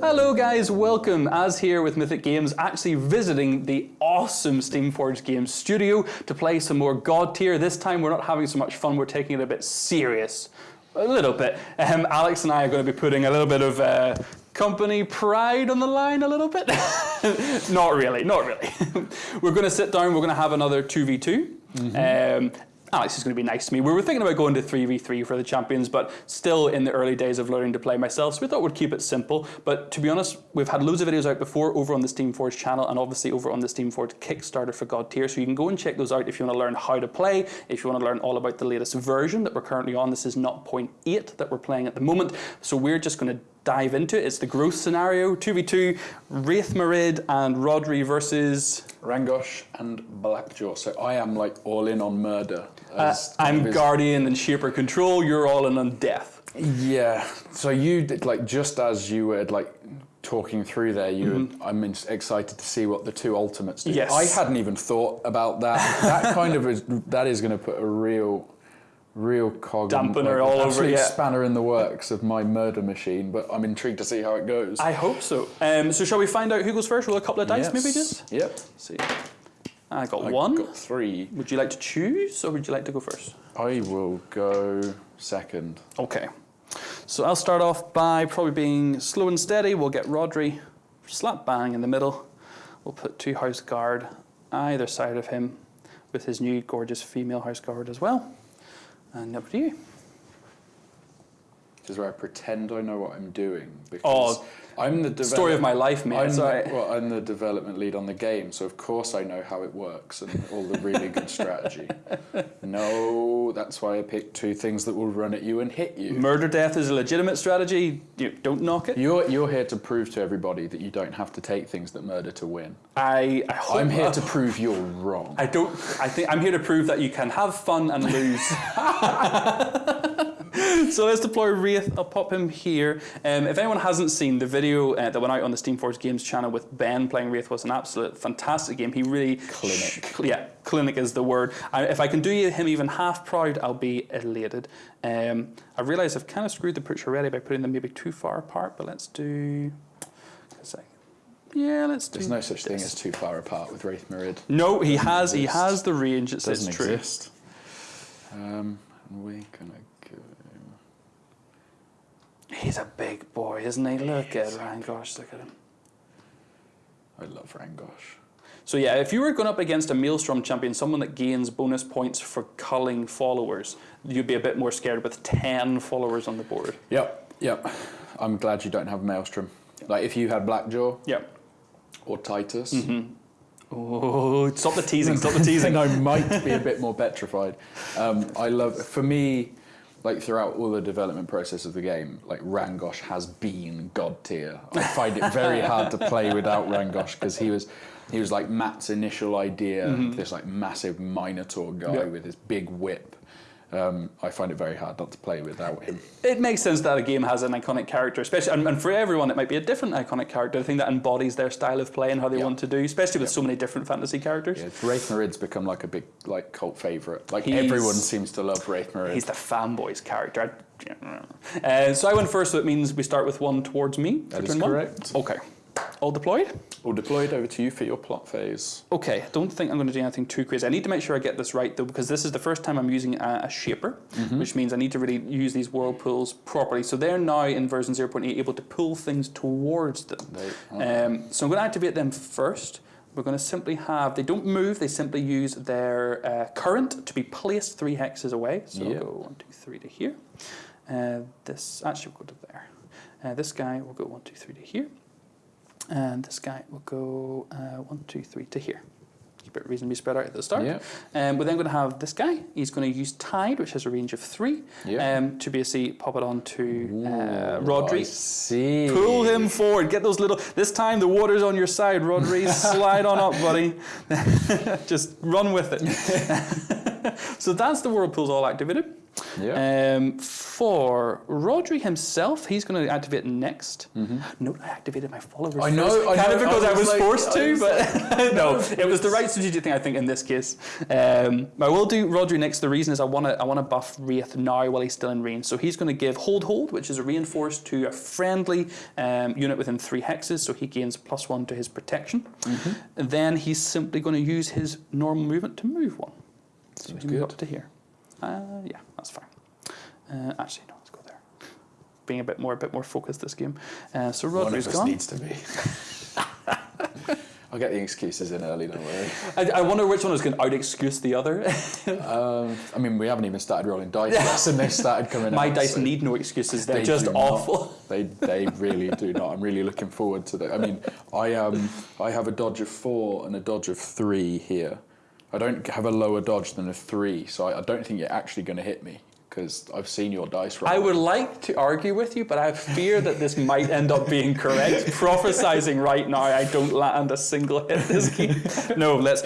Hello guys, welcome. As here with Mythic Games, actually visiting the awesome Steamforged Games studio to play some more Godtear. This time we're not having so much fun, we're taking it a bit serious. A little bit. Um, Alex and I are going to be putting a little bit of uh, company pride on the line a little bit. not really, not really. we're going to sit down, we're going to have another 2v2. Mm -hmm. um, Alex is going to be nice to me. We were thinking about going to 3v3 for the champions, but still in the early days of learning to play myself, so we thought we'd keep it simple. But to be honest, we've had loads of videos out before over on the Steamforged channel and obviously over on the Steamforged Kickstarter for Godtear, so you can go and check those out if you want to learn how to play, if you want to learn all about the latest version that we're currently on. This is not 0.8 that we're playing at the moment, so we're just going to dive into it. It's the growth scenario, 2v2, Raith'Marid and Rhodri versus... Rangosh and Blackjaw. So I am like all in on murder. Uh, I'm Guardian and Shaper Control, you're all in on death. Yeah, so you, did, like just as you were like talking through there, you, mm -hmm. I'm excited to see what the two ultimates do. Yes. I hadn't even thought about that. that kind of is, that is going to put a real real cog dampener all over yeah. spanner in the works of my murder machine but i'm intrigued to see how it goes. I hope so. Um, so shall we find out who goes first? With a couple of dice yes. maybe just? Yep. Let's see. I got I one. got three. Would you like to choose or would you like to go first? I will go second. Okay. So i'll start off by probably being slow and steady. We'll get Rhodri slap bang in the middle. We'll put two house guard either side of him with his new gorgeous female house guard as well and up to you. Is where I pretend I know what I'm doing oh, because oh, I'm the story of my life, mate. I'm, well, I'm the development lead on the game, so of course I know how it works and all the really good strategy. No, that's why I picked two things that will run at you and hit you. Murder death is a legitimate strategy. You don't knock it. You're you're here to prove to everybody that you don't have to take things that murder to win. I, I am here to prove you're wrong. I don't. I think I'm here to prove that you can have fun and lose. so let's deploy Wraith. I'll pop him here. Um, if anyone hasn't seen the video uh, that went out on the Steamforged Games channel with Ben playing Wraith was an absolute fantastic game. He really clinic. yeah, clinic is the word. I, if I can do him even half proud, I'll be elated. Um, I realise I've kind of screwed the picture already by putting them maybe too far apart, but let's do. Yeah, let's There's no such this. thing as too far apart with Raith'Marid. No, he has. Exist. He has the range. It doesn't true. exist. Um, we're gonna He's a big boy, isn't he? Look at Rangosh, look at him. I love Rangosh. So yeah, if you were going up against a Maelstrom champion, someone that gains bonus points for culling followers, you'd be a bit more scared with 10 followers on the board. Yep, yep. I'm glad you don't have Maelstrom. Yep. Like if you had Blackjaw. Yep. Or Titus. Mm -hmm. Oh, stop the teasing, stop the teasing. I might be a bit more petrified. Um, I love, for me, like throughout all the development process of the game, like Rangosh has been god tier. I find it very hard to play without Rangosh because he was he was like Matt's initial idea, mm -hmm. this like massive Minotaur guy yep. with his big whip um, I find it very hard not to play without him. It makes sense that a game has an iconic character, especially, and, and for everyone it might be a different iconic character, the thing that embodies their style of play and how they yep. want to do, especially with yep. so many different fantasy characters. Yeah, Raith'Marid's become like a big like cult favourite. Like he's, everyone seems to love Raith'Marid. He's the fanboy's character. Uh, so I went first, so it means we start with one towards me. That is correct. One. Okay. All deployed? All deployed, over to you for your plot phase. Okay, I don't think I'm going to do anything too crazy. I need to make sure I get this right though, because this is the first time I'm using a, a shaper, mm -hmm. which means I need to really use these whirlpools properly. So they're now in version 0.8 able to pull things towards them. They, um, so I'm going to activate them first. We're going to simply have, they don't move, they simply use their uh, current to be placed three hexes away. So yep. we'll go one, two, three to here. Uh, this, actually we'll go to there. Uh, this guy will go one, two, three to here. And this guy will go uh, one, two, three to here. Keep it reasonably spread out at the start. Yep. Um, we're then going to have this guy. He's going to use Tide, which has a range of three, yep. um, to basically pop it onto uh, Rhodri. I see. Pull him forward. Get those little. This time the water's on your side, Rhodri. slide on up, buddy. Just run with it. so that's the whirlpools all activated. Yeah. Um, for Rhodri himself, he's going to activate next. Note I activated my followers. I know, first, I kind know, of because I I was was, like- forced to, was but no, it was the right strategic thing I think in this case. Um, I will do Rhodri next. The reason is I want to I want to buff Wraith now while he's still in range. So he's going to give Hold Hold, which is a reinforced to a friendly um, unit within three hexes, so he gains plus one to his protection. Mm-hmm. And then he's simply going to use his normal movement to move one. So Seems he good. up to here. Uh, yeah, that's fine. Uh, actually, no, let's go there. Being a bit more, a bit more focused this game. Uh, so One Rhodri's of us gone. needs to be. I'll get the excuses in early, don't worry. I, I wonder which one is going to out excuse the other. Um, I mean, we haven't even started rolling dice yet, and they started coming in. My out. dice so need no excuses. They're they just do not. awful. They they really do not. I'm really looking forward to that. I mean, I um I have a dodge of four and a dodge of three here. I don't have a lower dodge than a three, so I, I don't think you're actually going to hit me because I've seen your dice roll. I would like to argue with you, but I fear that this might end up being correct. Prophesizing right now, I don't land a single hit this game. No, let's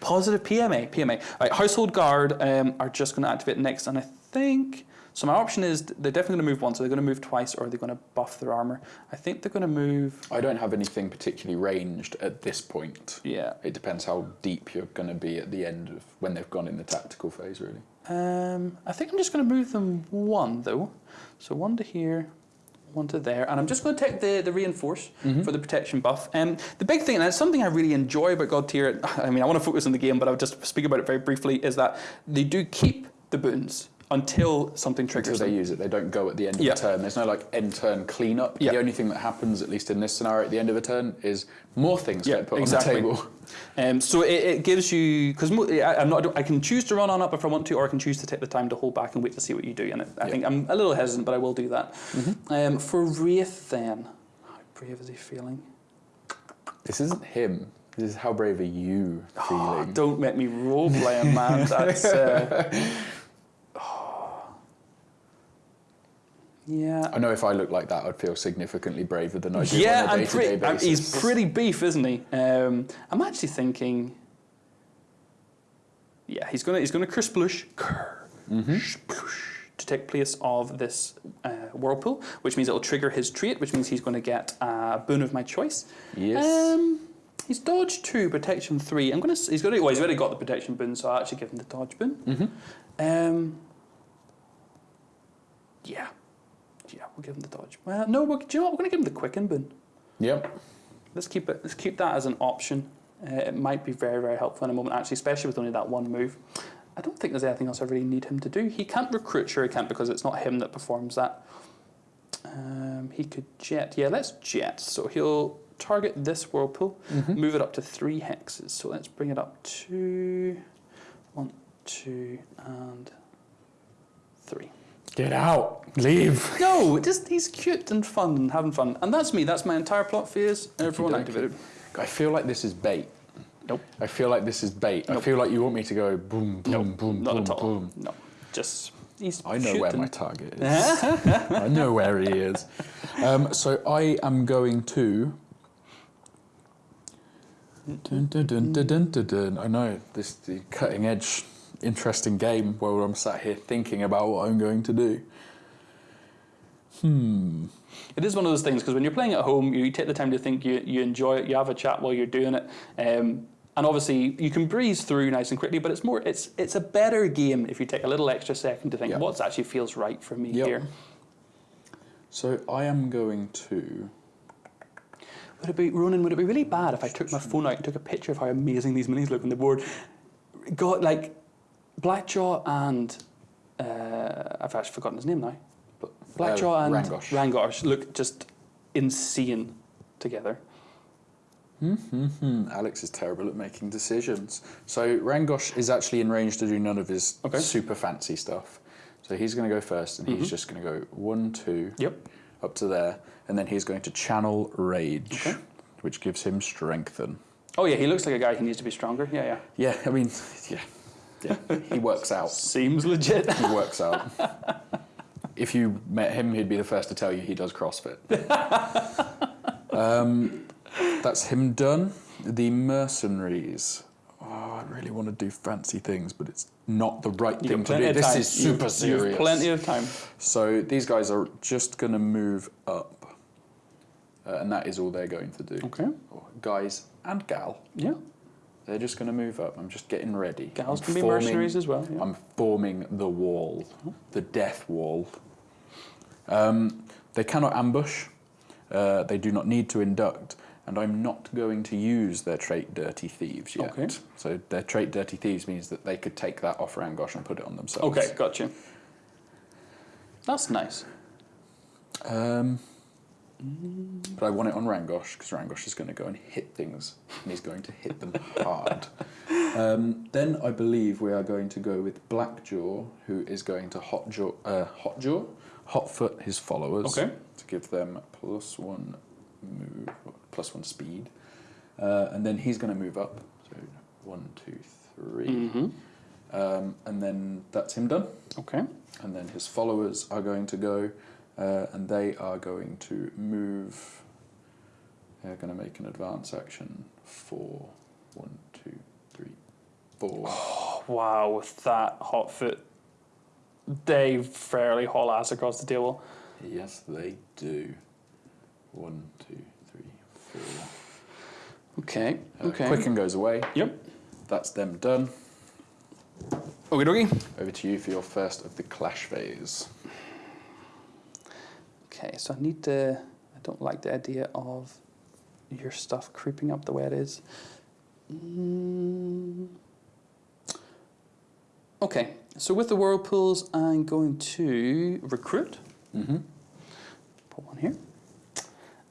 positive PMA. PMA. Right, household guard um, are just going to activate next, and I think so. My option is they're definitely going to move once. So they're going to move twice, or they're going to buff their armor. I think they're going to move. I don't have anything particularly ranged at this point. Yeah. It depends how deep you're going to be at the end of when they've gone in the tactical phase, really. Um, I think I'm just going to move them one though. So one to here, one to there, and I'm just going to take the, the reinforce for the protection buff. Um, the big thing, and it's something I really enjoy about Godtear. I mean, I want to focus on the game, but I'll just speak about it very briefly. Is that they do keep the boons until something Until triggers they them. use it, they don't go at the end of Yeah. the turn. There's no like end turn cleanup. Yeah. The only thing that happens, at least in this scenario, at the end of a turn, is more things Yeah, get put exactly. on the table. Um, so it, it gives you because I'm not. I can choose to run on up if I want to, or I can choose to take the time to hold back and wait to see what you do. And it, I Yeah. think I'm a little hesitant, but I will do that. Mm-hmm. Um, for Wraith, then, how brave is he feeling? This isn't him. This is how brave are you Oh, feeling? don't make me role playing, man. That's. Uh, yeah. I know if I looked like that, I'd feel significantly braver than I do Yeah, on a I'm day-to-day pretty, I'm, basis. he's pretty beef, isn't he? Um, I'm actually thinking. Yeah, he's gonna he's gonna kersplush, Mm-hmm. kersplush to take place of this uh, whirlpool, which means it'll trigger his trait, which means he's going to get a boon of my choice. Yes. Um, he's dodge two, protection three. I'm gonna. s- He's got. Well, he's already got the protection boon, so I'll actually give him the dodge boon. Mm-hmm. Um, yeah, yeah, we'll give him the dodge. Well, no, we're, do you know what? We're going to give him the quicken boon. Yep. Let's keep it. Let's keep that as an option. Uh, it might be very, very helpful in a moment, actually, especially with only that one move. I don't think there's anything else I really need him to do. He can't recruit, sure he can't, because it's not him that performs that. Um, he could jet. Yeah, let's jet. So he'll target this whirlpool, Mm-hmm. move it up to three hexes. So let's bring it up to one, two, and three. Get out. Leave. No, just he's cute and fun and having fun, and that's me. That's my entire plot phase. Everyone activated. I feel like this is bait. Nope. I feel like this is bait. I feel like you want me to go boom, boom, Nope, boom, not boom, at all. boom. No, just he's. I know where my target is. I know where he is. Um, so I am going to. Dun, dun, dun, dun, dun, dun, dun. I know this is the cutting edge, interesting game where I'm sat here thinking about what I'm going to do. Hmm. It is one of those things because when you're playing at home, you take the time to think, you, you enjoy it, you have a chat while you're doing it, um, and obviously you can breeze through nice and quickly. But it's more, it's it's a better game if you take a little extra second to think Yeah. what actually feels right for me Yep. here. So I am going to. Would it be Ronan? Would it be really bad if I took my phone out and took a picture of how amazing these minis look on the board? Got like Blackjaw and uh, I've actually forgotten his name now. But Blackjaw Uh, and Rangosh. Rangosh look just insane together. Hmm, Alex is terrible at making decisions. So Rangosh is actually in range to do none of his Okay. super fancy stuff. So he's going to go first, and he's just going to go one, two, Yep. up to there, and then he's going to channel rage, Okay. which gives him strengthen. Oh yeah, he looks like a guy who needs to be stronger. Yeah, yeah. Yeah, I mean, yeah, he works out. Seems legit. He works out. if you met him, he'd be the first to tell you he does CrossFit. um, that's him done. The mercenaries. Oh, I really want to do fancy things, but it's not the right You thing to do. This is super you serious. have plenty of time. So these guys are just going to move up, uh, and that is all they're going to do. Okay. Oh, Guys and gal, Yeah. They're just going to move up. I'm just getting ready. Gals I'm can be forming- mercenaries as well. Yeah. I'm forming the wall, the death wall. Um, they cannot ambush. Uh, they do not need to induct, and I'm not going to use their trait Dirty Thieves yet. Okay. So their trait Dirty Thieves means that they could take that off Rangosh and put it on themselves. Okay, got you. That's nice. Um, but I want it on Rangosh because Rangosh is going to go and hit things, and he's going to hit them hard. Um, then I believe we are going to go with Blackjaw, who is going to Hotjaw, uh, Hotjaw, Hotfoot his followers Okay. to give them plus one move, plus one speed, uh, and then he's going to move up. So one, two, three, Mm-hmm. um, and then that's him done Okay. and then his followers are going to go uh, and they are going to move they're going to make an advance action for one two three four Oh, wow, with that hot foot, they fairly haul ass across the table. yes they do one two three four Okay. uh, Okay. quicken goes away Yep. that's them done Okie dokie. over to you for your first of the clash phase Okay, so I need to. I don't like the idea of your stuff creeping up the way it is. Mm. Okay, so with the whirlpools, I'm going to recruit. mm-hmm. Put one here.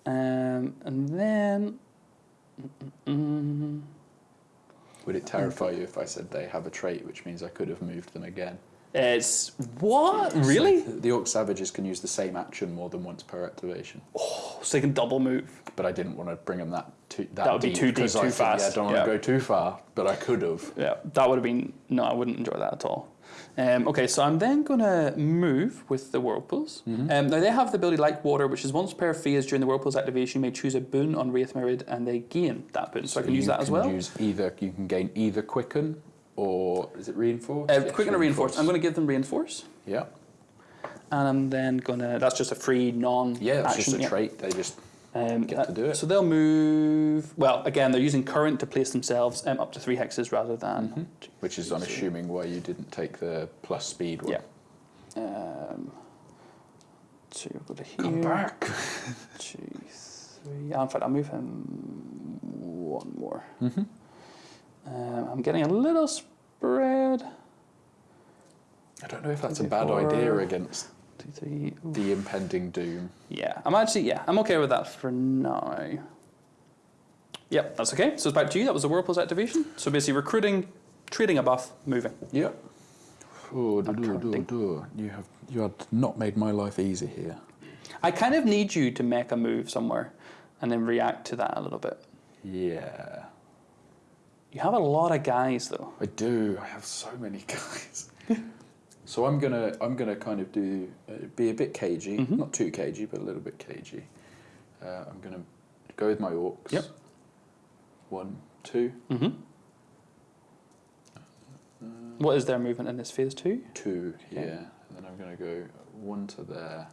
Um, and then. Mm, would it terrify you if I said they have a trait which means I could have moved them again it's what really? So the Orc Savages can use the same action more than once per activation. Oh, so they can double move. But I didn't want to bring them that too, that, That would be deep too deep, 'cause I too think, Yeah, I don't want yeah. to go too far, but I could have. Yeah, that would have been no. I wouldn't enjoy that at all. Um, okay, so I'm then going to move with the whirlpools. Mm-hmm. Um, now they have the ability like water, which is once per phase during the whirlpool's activation, you may choose a boon on Wraith and they gain that boon. So, I can use that as well. Use either you can gain either quicken or is it reinforce? Uh, Yes, quicken or reinforce. I'm going to give them reinforce, Yeah, and I'm then going to. That's just a free non. yeah, it's action, just a yeah. trait. They just Um, Get to do it. So they'll move. Well, again, they're using current to place themselves um, up to three hexes rather than. Mm-hmm. which is I'm assuming why you didn't take the plus speed one. Yeah. Um, so you'll go to here. Come back. Two, three. Yeah, in fact, I'll move him one more. Mm-hmm. Um, I'm getting a little spread. I don't know if that's a bad idea against Two, three. the impending doom. Yeah, I'm actually yeah, I'm okay with that for now. Yep, that's okay. So it's back to you. That was the Whirlpool's activation. So basically, recruiting, trading a buff, moving. Yep. Oh, do, do, do. You have you have not made my life easy here. I kind of need you to make a move somewhere, and then react to that a little bit. Yeah, You have a lot of guys though. I do. I have so many guys. so I'm gonna I'm gonna kind of do uh, be a bit cagey, Mhm. not too cagey, but a little bit cagey. Uh, I'm gonna go with my orcs. Yep. One, two, Mm-hmm. What is their movement in this phase two? two. Okay. Yeah, and then I'm gonna go one to there,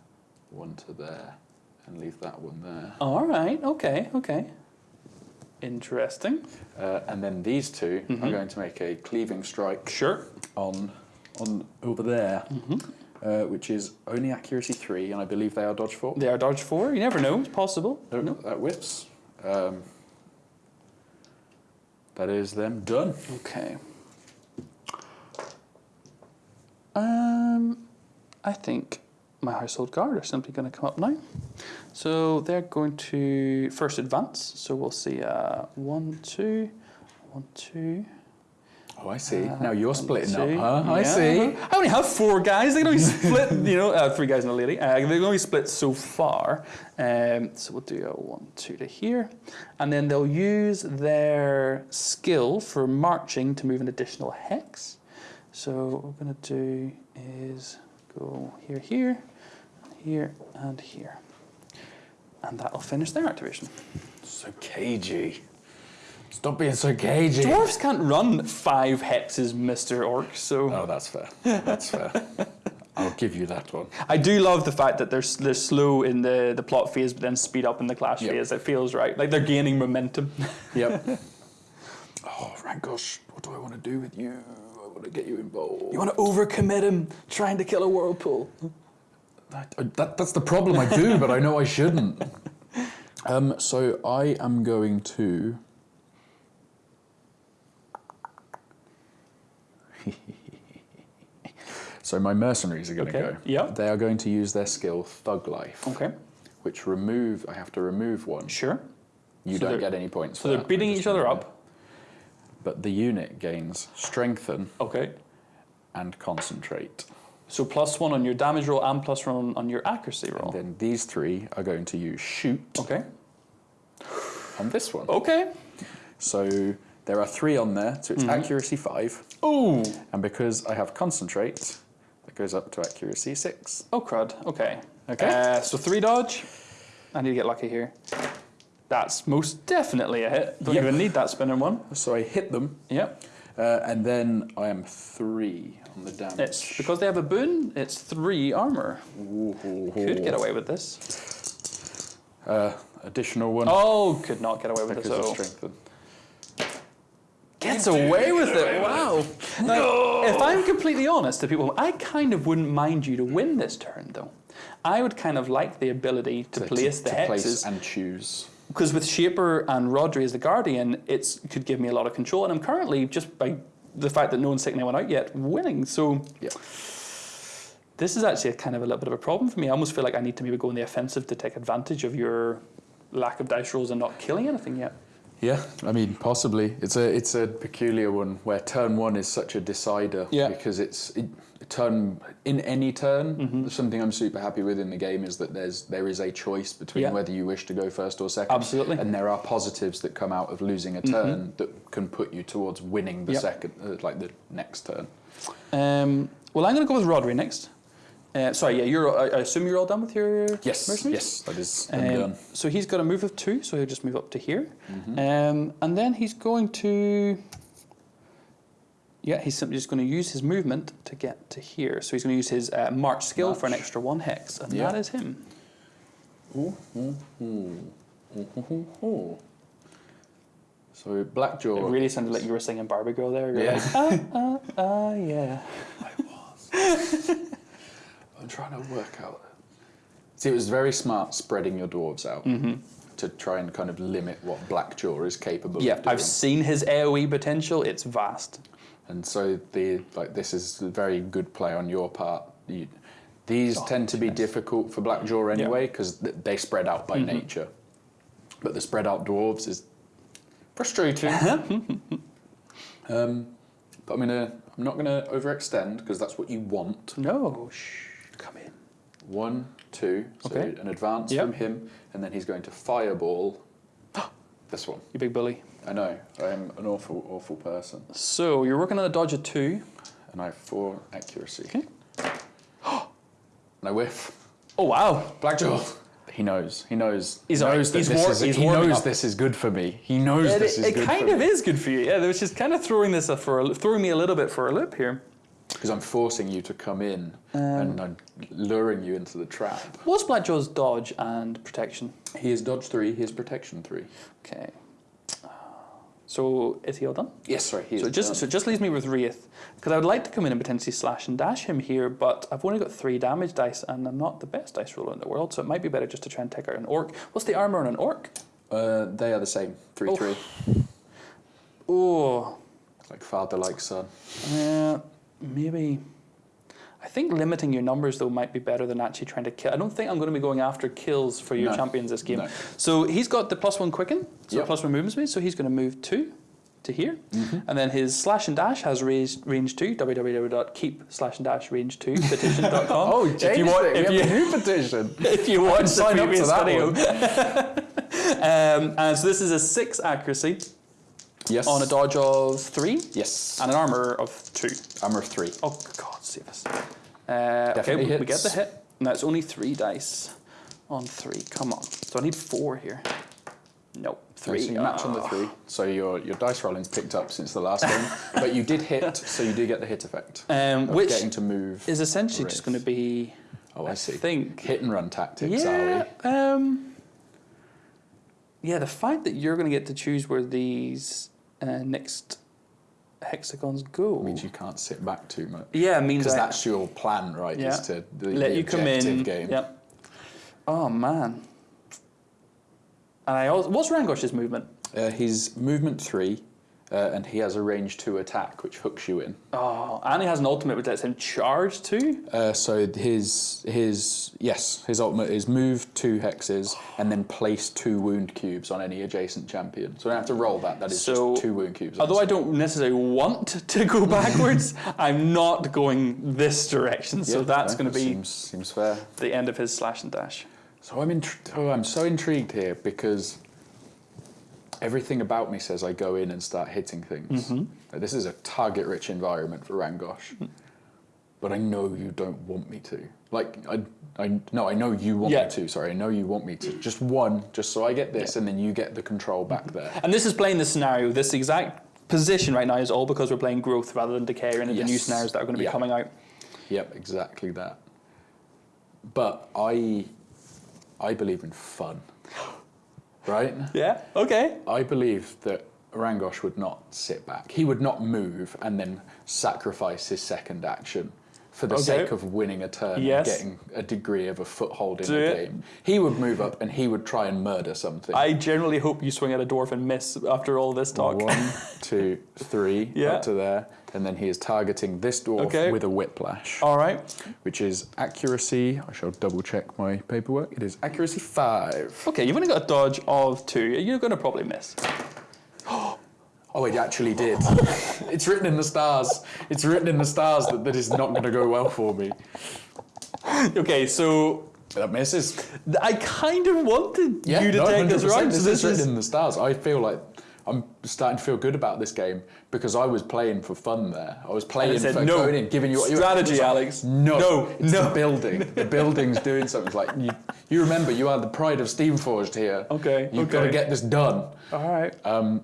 one to there, and leave that one there. All right. Okay. Okay. Interesting. Uh, and then these 2 Mhm. are going to make a cleaving strike Sure. on on over there, Mm-hmm. uh, which is only accuracy three, and I believe they are dodge four. They are dodge four. You never know. It's possible. No, No. that whips. Um, that is them done. Okay. Um, I think my household guard are simply going to come up now. So they're going to first advance. So we'll see uh, one, two, one, two. Oh, I see. uh, now you're splitting two. up, huh? I see. I only have four guys. They can only split, you know, uh, three guys and a lady. Uh, they can only split so far. Um, so we'll do a one, two to here. And then they'll use their skill for marching to move an additional hex. So what we're going to do is go here, here, here, and here. And that'll finish their activation. So cagey. Stop being so cagey. Dwarves can't run five hexes, Mister Orc. So Oh, that's fair. That's fair. I'll give you that one. I do love the fact that they're they're slow in the the plot phase, but then speed up in the clash Yep. phase. It feels right, like they're gaining momentum. Yep. oh, Rangosh, what do I want to do with you? I want to get you involved. You want to overcommit him, trying to kill a whirlpool. That, uh, that, that's the problem. I do, but I know I shouldn't. Um, so I am going to. so my mercenaries are going to Okay, go. yeah. They are going to use their skill Thug Life, Okay, which remove. I have to remove one. sure. You So don't get any points. So they're that. beating each other up. it. But the unit gains strengthen Okay. and concentrate. So plus one on your damage roll and plus one on your accuracy roll. Then these three are going to use shoot Okay. on this one. Okay. So there are three on there, so it's accuracy five. Ooh. And because I have concentrate, it goes up to accuracy six. Oh crud. Okay. Okay. Uh, so three dodge. I need to get lucky here. That's most definitely a hit. Don't Yep. even need that spinning one. So I hit them, Yep. uh, and then I am three on the damage. It's because they have a boon. It's three armor. Could get away with this. Uh, additional one Oh, could not get away with because this. of Oh. strengthen. Gets away with it. Wow. Now, if I'm completely honest to people, I kind of wouldn't mind you to win this turn, though. I would kind of like the ability to, place the to hexes. place and choose. because with Shaper and Rhodri as the Guardian, it could give me a lot of control, and I'm currently just by the fact that no one's taken anyone out yet, winning. So Yeah. this is actually a kind of a little bit of a problem for me. I almost feel like I need to maybe go on the offensive to take advantage of your lack of dice rolls and not killing anything yet. Yeah, I mean, possibly. It's a it's a peculiar one where turn one is such a decider. Yeah. Because it's it, turn in any turn. Mm-hmm. Something I'm super happy with in the game is that there's there is a choice between Yeah. whether you wish to go first or second. Absolutely. Mm-hmm. And there are positives that come out of losing a turn that can put you towards winning the Yep. second, uh, like the next turn. Um, well, I'm going to go with Rhodri next. Uh, sorry, yeah, you're. I I assume you're all done with your Yes, mercenaries? yes, that is Um, done. So he's got a move of two, so he'll just move up to here. Mm-hmm. Um, and then he's going to. Yeah, he's simply just going to use his movement to get to here. So he's going to use his uh, march skill for an extra one hex, and Yeah. that is him. Ooh, ooh, ooh. So Blackjaw. It really sounded like you were singing Barbie Girl there. You're Yeah. like, ah, ah, ah, yeah. I was. I'm trying to work out. See, it was very smart spreading your dwarves out to try and kind of limit what Black Blackjaw is capable Yeah, of doing. I've seen his AoE potential. It's vast. And so the like this is a very good play on your part. You, these Oh, tend to be difficult for Blackjaw anyway because th- they spread out Mm-hmm. by nature. But the spread out dwarves is frustrating. um, but I'm gonna I'm not gonna overextend because that's what you want. No, shh, come in. One, two. So Okay. an advance Yep. from him, and then he's going to fireball this one. You big bully. I know, I am an awful, awful person. So you're working on a dodge of two. And I have four accuracy. Okay. And I whiff. Oh wow. Blackjaw. He knows. He knows. He's knows that He's this war- is. he's he knows up. this is good for me. He knows It, this is it good for me. It kind of is good for you. Yeah, which is kind of throwing this for a, throwing me a little bit for a loop here. Because I'm forcing you to come in Um, and I'm luring you into the trap. What's Blackjaw's dodge and protection? He is dodge three. He is protection three. Okay. So is he all done? Yes, sorry. He So is just done. so it just leaves me with Wraith because I would like to come in and potentially slash and dash him here, but I've only got three damage dice and I'm not the best dice roller in the world, so it might be better just to try and take out an orc. What's the armor on an orc? Uh, they are the same. Three Oh. three. Oh, like father like son. uh, maybe. I think limiting your numbers though might be better than actually trying to kill. I don't think I'm going to be going after kills for your No. champions this game. No. So he's got the plus one quicken, so Yep. plus one movement speed. So he's going to move two to here, Mm-hmm. and then his slash and dash has range range two. www.keep slash and dash range two petition.com. Oh, if you want, if you, new petition. if you watch the sign up to that video. um, and so this is a six accuracy Yes. on a dodge of three Yes. and an armor of two. Armor of three. Oh God, save us. Uh, okay, we, we get the hit. Now it's only three dice on three. Come on. So I need four here. Nope. Three. So you match on the Ah. three. So your your dice rolling's picked up since the last game, but you did hit, so you do get the hit effect. Um, which getting to move. is essentially just going to be. oh, I see. think. Hit and run tactics, Yeah. are Um, yeah, the fact that you're going to get to choose where these uh, next hexagons go. we? Means you can't sit back too much. yeah, means Because that's your plan, right? Yeah. Is to the, let the you come in. game. Yep. Oh man. And I also, what's Rangosh's movement? Uh, he's movement three, uh, and he has a range two attack, which hooks you in. Oh, and he has an ultimate which lets him charge too. Uh, so his his yes, his ultimate is move two hexes and then place two wound cubes on any adjacent champion. So I don't have to roll that. That is So, just two wound cubes. Although I don't necessarily want to go backwards, I'm not going this direction. So Yeah, that's no, going to be seems seems fair. the end of his slash and dash. So I'm oh, I'm so intrigued here because everything about me says I go in and start hitting things. Mm-hmm. This is a target-rich environment for Rangosh, Mm. but I know you don't want me to. Like I, I no, I know you want Yeah. me to. Sorry, I know you want me to. Just one, just so I get this, and then you get the control back Mm-hmm. there. And this is playing the scenario. This exact position right now is all because we're playing growth rather than decay and of the new Yes. scenarios that are going to be Yeah. coming out. Yep, exactly that. But I, I believe in fun, right? Yeah. Okay. I believe that Rangosh would not sit back. He would not move and then sacrifice his second action for the Okay. sake of winning a turn Yes. and getting a degree of a foothold in Do the it. game. He would move up and he would try and murder something. I generally hope you swing at a dwarf and miss after all this talk. One, two, three, Yeah. up to there. And then he is targeting this dwarf Okay. with a whiplash, All right. which is accuracy. I shall double check my paperwork. It is accuracy five. Okay, you've only got a dodge of two. You're going to probably miss. Oh, it actually did. it's written in the stars. It's written in the stars that that is not going to go well for me. Okay, so That misses. I kind of wanted Yeah, you to no, take this 100%. round. This is written in the stars. I feel like I'm starting to feel good about this game because I was playing for fun there. I was playing said, for "No, going in, giving you what strategy, like, Alex. No, No, it's no." the building. The building's doing something. It's like you, you remember, you are the pride of Steamforged here. Okay, you've got to get this done. all right. Um,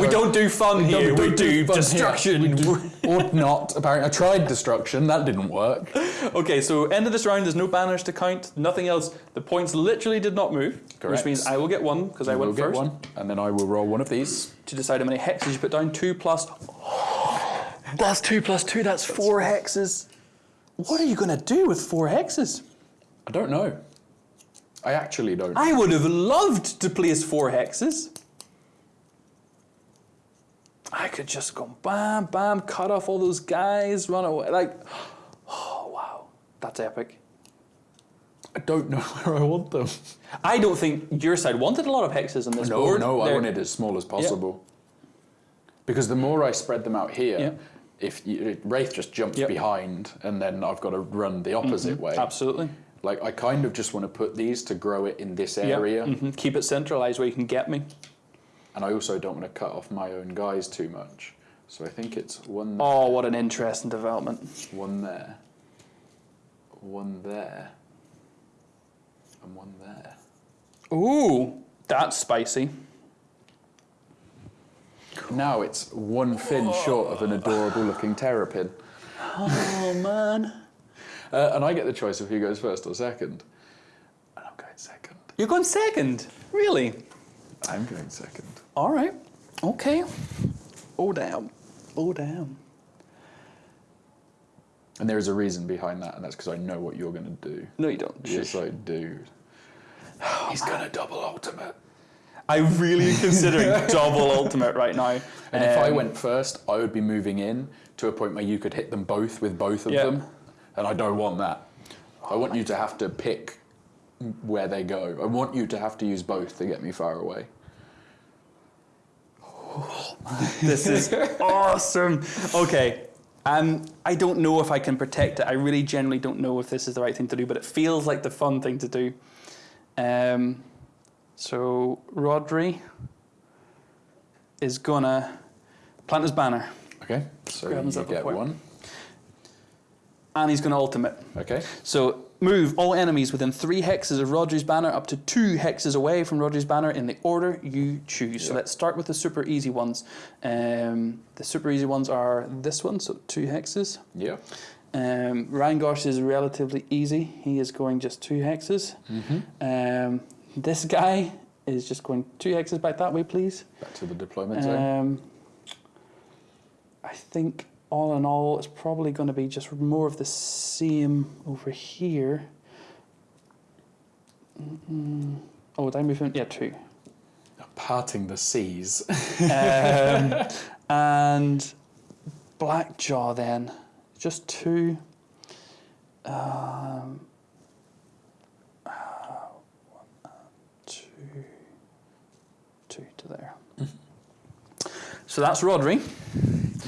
we don't do fun here. don't We do fun here. destruction. We do- or not. Apparently, I tried destruction. That didn't work. Okay, so end of this round. There's no banners to count. Nothing else. The points literally did not move, Correct. which means I will get one because I will went get first one, and then I will roll one of these. to decide how many hexes you put down. Two plus. that's Plus two plus two. That's four hexes. What are you going to do with four hexes? I don't know. I actually don't. I would have loved to place four hexes. I could just go bam, bam, cut off all those guys, run away. Like, oh wow, that's epic. I don't know where I want them. I don't think your side wanted a lot of hexes on this No, board. no, I They're- want it as small as possible. Because the more I spread them out here, Yeah. if you, Wraith just jumps Yep. behind, and then I've got to run the opposite way. Absolutely. Like I kind of just want to put these to grow it in this area, Mhm. Keep it centralized where you can get me. And I also don't want to cut off my own guys too much. So I think it's one, Oh, what an interesting development. one there, one there, and one there. Ooh, that's spicy. Now it's one fin short of an adorable looking terrapin. Oh man. Uh, and I get the choice of who goes first or second. And I'm going second. You're going second. Really? I'm going second. All right. Okay. Oh damn. Oh damn. And there is a reason behind that, and that's because I know what you're going to do. No, you don't. Yes, I do. He's going to double ultimate. I really considering double ultimate right now. And if I Um, went first, I would be moving in to a point where you could hit them both with both of Yeah. them. And I don't want that. I want you to have to pick where they go. I want you to have to use both to get me far away. This is awesome. Okay. Um, I don't know if I can protect it. I really generally don't know if this is the right thing to do, but it feels like the fun thing to do. Um, so Rhodri is gonna plant his banner. Okay, so Grabs you get one. and he's going to ultimate. Okay. So move all enemies within three hexes of Roger's banner up to two hexes away from Roger's banner in the order you choose. So let's start with the super easy ones. Um, the super easy ones are this one, so two hexes. Yeah. Um, Rangosh is relatively easy. He is going just two hexes. Um, this guy is just going two hexes back that way, please. Back to the deployment zone. Um, I think all in all, it's probably going to be just more of the same over here. Mm-mm. Oh, did I move him? Yeah, two. Parting the seas. Um, and Blackjaw then, just two. Um, uh, one, two, two to there. So that's Rhodri.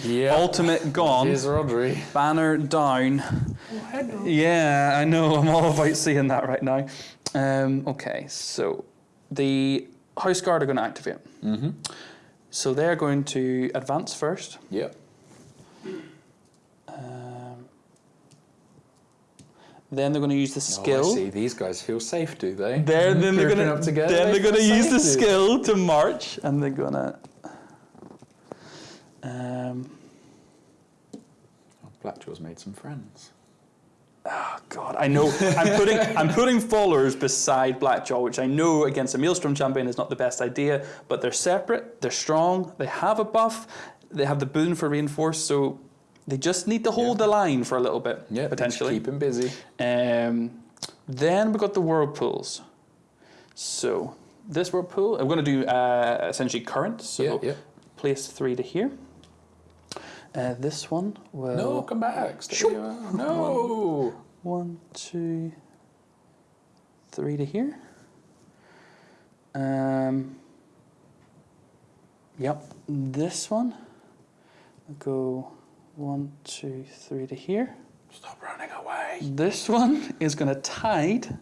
Yeah. Ultimate gone. Here's Rhodri. Banner down. Yeah, I know. I'm all about seeing that right now. Um, okay, so the House Guard are going to activate. Mm-hmm. So they're going to advance first. Yep. Um, then they're going to use the Oh, I see. These guys feel safe, do they? They're, then they're going to then they they're going to use the skill to march, and they're going to. Um, Oh, Blackjaw's made some friends. Oh God, I know. I'm putting I'm putting followers beside Blackjaw, which I know against a Maelstrom champion is not the best idea. But they're separate. They're strong. They have a buff. They have the boon for reinforced. So they just need to hold the line for a little bit, Yeah, potentially. Keep him busy. Um, then we've got the whirlpools. So this whirlpool, I'm going to do uh, essentially current. So yeah, yeah. place three to here. Uh, this one will No, come back. Stay Shoop. where you are. No. One, two, three to here. Um, yep, this one. I'll go one, two, three to here. Stop running away. This one is going to tide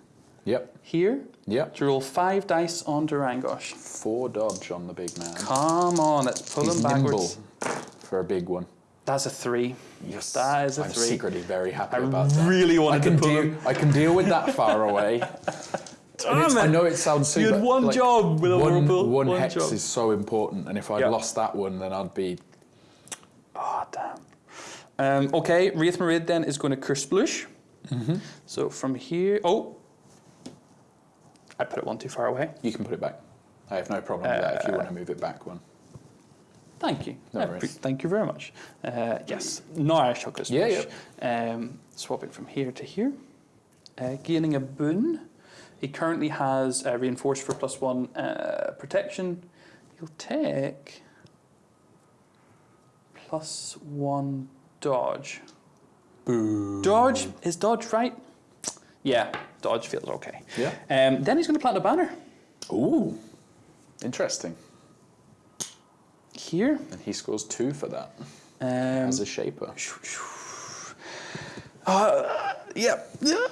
Yep. here Yep. to roll five dice on Durangosh. Four dodge on the big man. Come on, let's pull He's him backwards. nimble for a big one. That's a three. Yes. That is a I'm three. secretly very happy I about that. really I wanted can to pull deal. I can deal with that far away. And it's- I know it sounds super. You had one like, job with a one. One, One hex job. is so important, and if I'd Yeah. lost that one, then I'd be. Oh, damn. Um, okay, Raith'Marid then is going to Curse Blush. Mm-hmm. So from here. Oh! I put it one too far away. You can put it back. I have no problem with that if you Uh, want to move it back one. Thank you. No pre- thank you very much. Uh, yes, now I shall Curse Yeah. Um, swap it from here to here. Uh, gaining a boon. He currently has uh, reinforced for plus one uh, protection. He'll take plus one dodge. Boo. Dodge is dodge right? Yeah, dodge feels okay. Yeah. Um, then he's going to plant a banner Ooh. Interesting. Here. And he scores two for that Um, as a shaper. uh, yep. Yeah.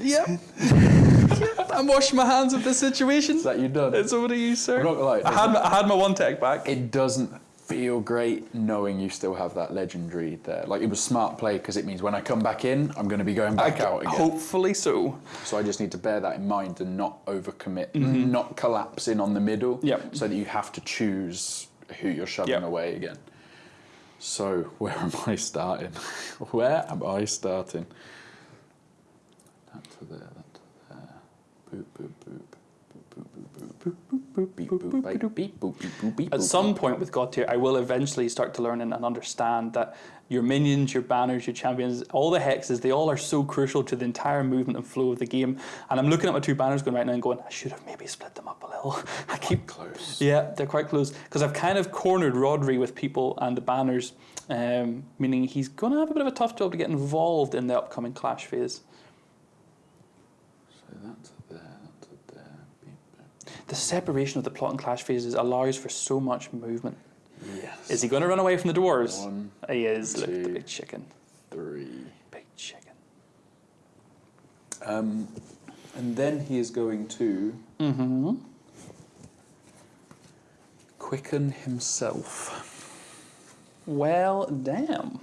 Yep. I'm washing my hands of this situation. Is that you done? It's over to you, sir. I'm not gonna lie. I had, my, I had my one tech back. It doesn't feel great knowing you still have that legendary there. Like it was smart play because it means when I come back in, I'm going to be going back I- out again. Hopefully so. So I just need to bear that in mind and not overcommit, not collapse in on the middle. Yep. So that you have to choose who you're shoving Yep. away again. So where am I starting? where am I starting? That to there, that to there. Boop boop boop. Boop boop boop boop. Boop beep boop beep beep boop beep boop beep. At some point with Godtear, I will eventually start to learn and and understand that your minions, your banners, your champions, all the hexes, they all are so crucial to the entire movement and flow of the game. And I'm looking at my two banners going right now and going, I should have maybe split them up a little. I keep close. Yeah, they're quite close because I've kind of cornered Rhodri with people and the banners, um, meaning he's going to have a bit of a tough job to get involved in the upcoming clash phase. So that's. The separation of the plot and clash phases allows for so much movement. Yes. Is he going to run away from the dwarves? One, he is. Look at the two. big chicken. three. Big chicken. Um, and then he is going to Mm-hmm. quicken himself. Well, damn.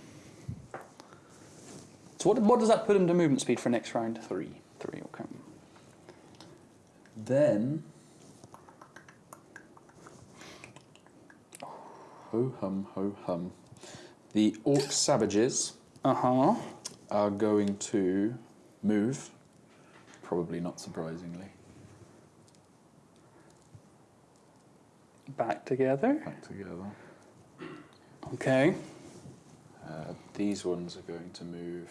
So what, what does that put him to movement speed for next round? Three. Three, okay. Then. Ho hum, ho hum. The Orc Savages Uh-huh. are going to move, probably not surprisingly, Back together. back together. Okay. Uh, these ones are going to move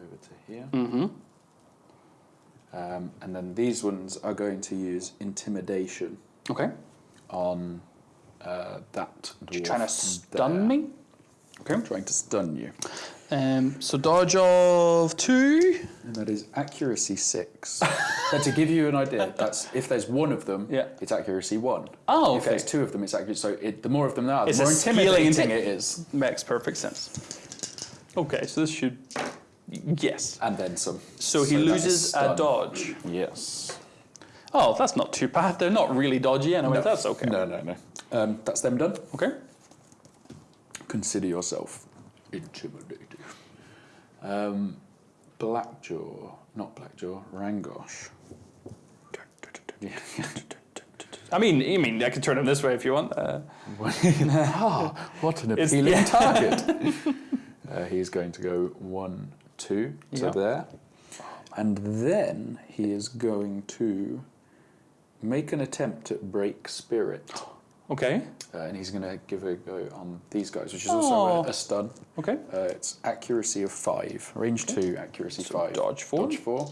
over to here. Mm-hmm. Um, and then these ones are going to use intimidation Okay. on uh, that dwarf. You trying to stun there. me? Okay. I'm trying to stun you. Um, so dodge of two. And that is accuracy six. but to give you an idea, that's if there's one of them, Yeah. it's accuracy one. Oh, okay. If there's two of them, it's accuracy. So it, the more of them there are, the It's more intimidating inti- it is. Makes perfect sense. Okay, so this should. Yes. And then some. So he is loses a dodge. Yes. Oh, that's not too bad. They're not really dodgy anyway. No. That's okay. No, no, no. Um, that's them done. Okay. Consider yourself intimidated. Um, Blackjaw, not Blackjaw, Rangosh. I mean, I mean, I can turn him this way if you want. Uh, Ah, what an appealing yeah. target. uh, he's going to go one, two to there. And then he is going to make an attempt at break spirit. okay. Uh, and he's going to give a go on these guys, which is also a, Oh. a stun. Okay. Uh, it's accuracy of five, range two, accuracy So five. dodge four. Dodge four.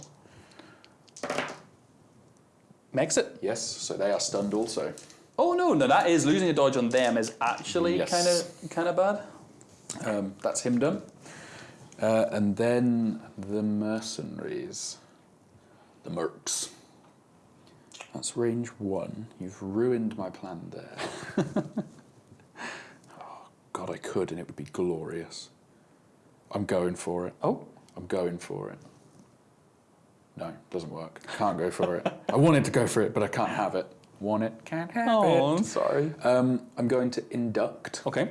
Makes it. Yes, so they are stunned also. Oh no, no, that is losing a dodge on them is actually kind of kind of bad. Um, that's him done. Uh, and then the mercenaries, the mercs. That's range one. You've ruined my plan there. oh, God, I could, and it would be glorious. I'm going for it. Oh. I'm going for it. No, doesn't work. Can't go for it. I wanted to go for it, but I can't have it. Want it, can't have Oh, I'm it. sorry. Um, I'm going to induct Okay.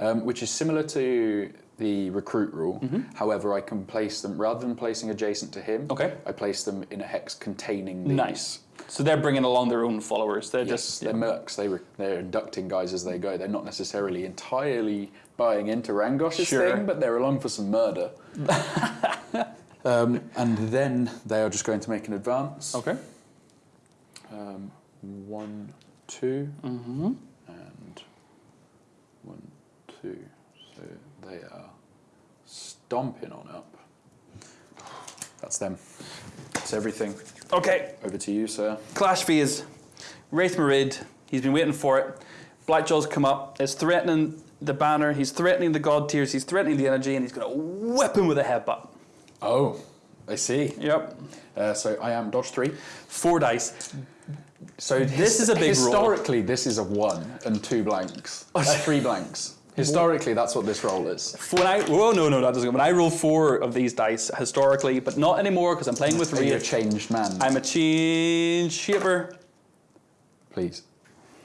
um, which is similar to the recruit rule. Mm-hmm. However, I can place them rather than placing adjacent to him. Okay. I place them in a hex containing these. Nice. So they're bringing along their own followers. They're Yes, just they're mercs. They re- they're inducting guys as they go. They're not necessarily entirely buying into Rangosh's Sure. thing, but they're along for some murder. um, and then they are just going to make an advance. okay. Um, one, two, Mm-hmm. and one, two. So they are stomping on up. That's them. That's everything. Okay. Over to you, sir. Clash phase. Raith'Marid. He's been waiting for it. Blackjaw's come up. It's threatening the banner. He's threatening the Godtears. He's threatening the energy, and he's going to whip him with a headbutt. Oh, I see. Yep. Uh, so I am dodge three. Four dice. So This is a big roll. Historically, this is a one and two blanks. Uh, three blanks. Historically, that's what this roll is. When I oh no no that doesn't. When I roll four of these dice historically, but not anymore because I'm playing with Are you a changed man? I'm a change shaper. Please.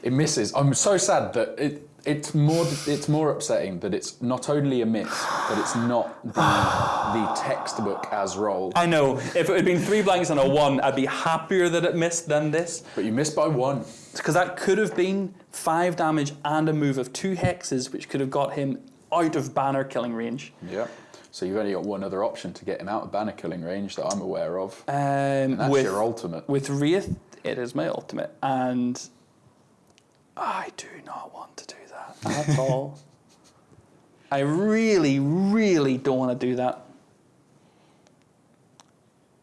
It misses. I'm so sad that it. It's more. It's more upsetting that it's not only a miss, but it's not the, the textbook as rolled. I know. If it had been three blanks and a one, I'd be happier that it missed than this. But you missed by one. Because that could have been five damage and a move of two hexes, which could have got him out of banner killing range. Yeah. So you've only got one other option to get him out of banner killing range that I'm aware of. Um, And that's with, your ultimate. with Raith, it is my ultimate, and I do not want to do that at all. I really, really don't want to do that.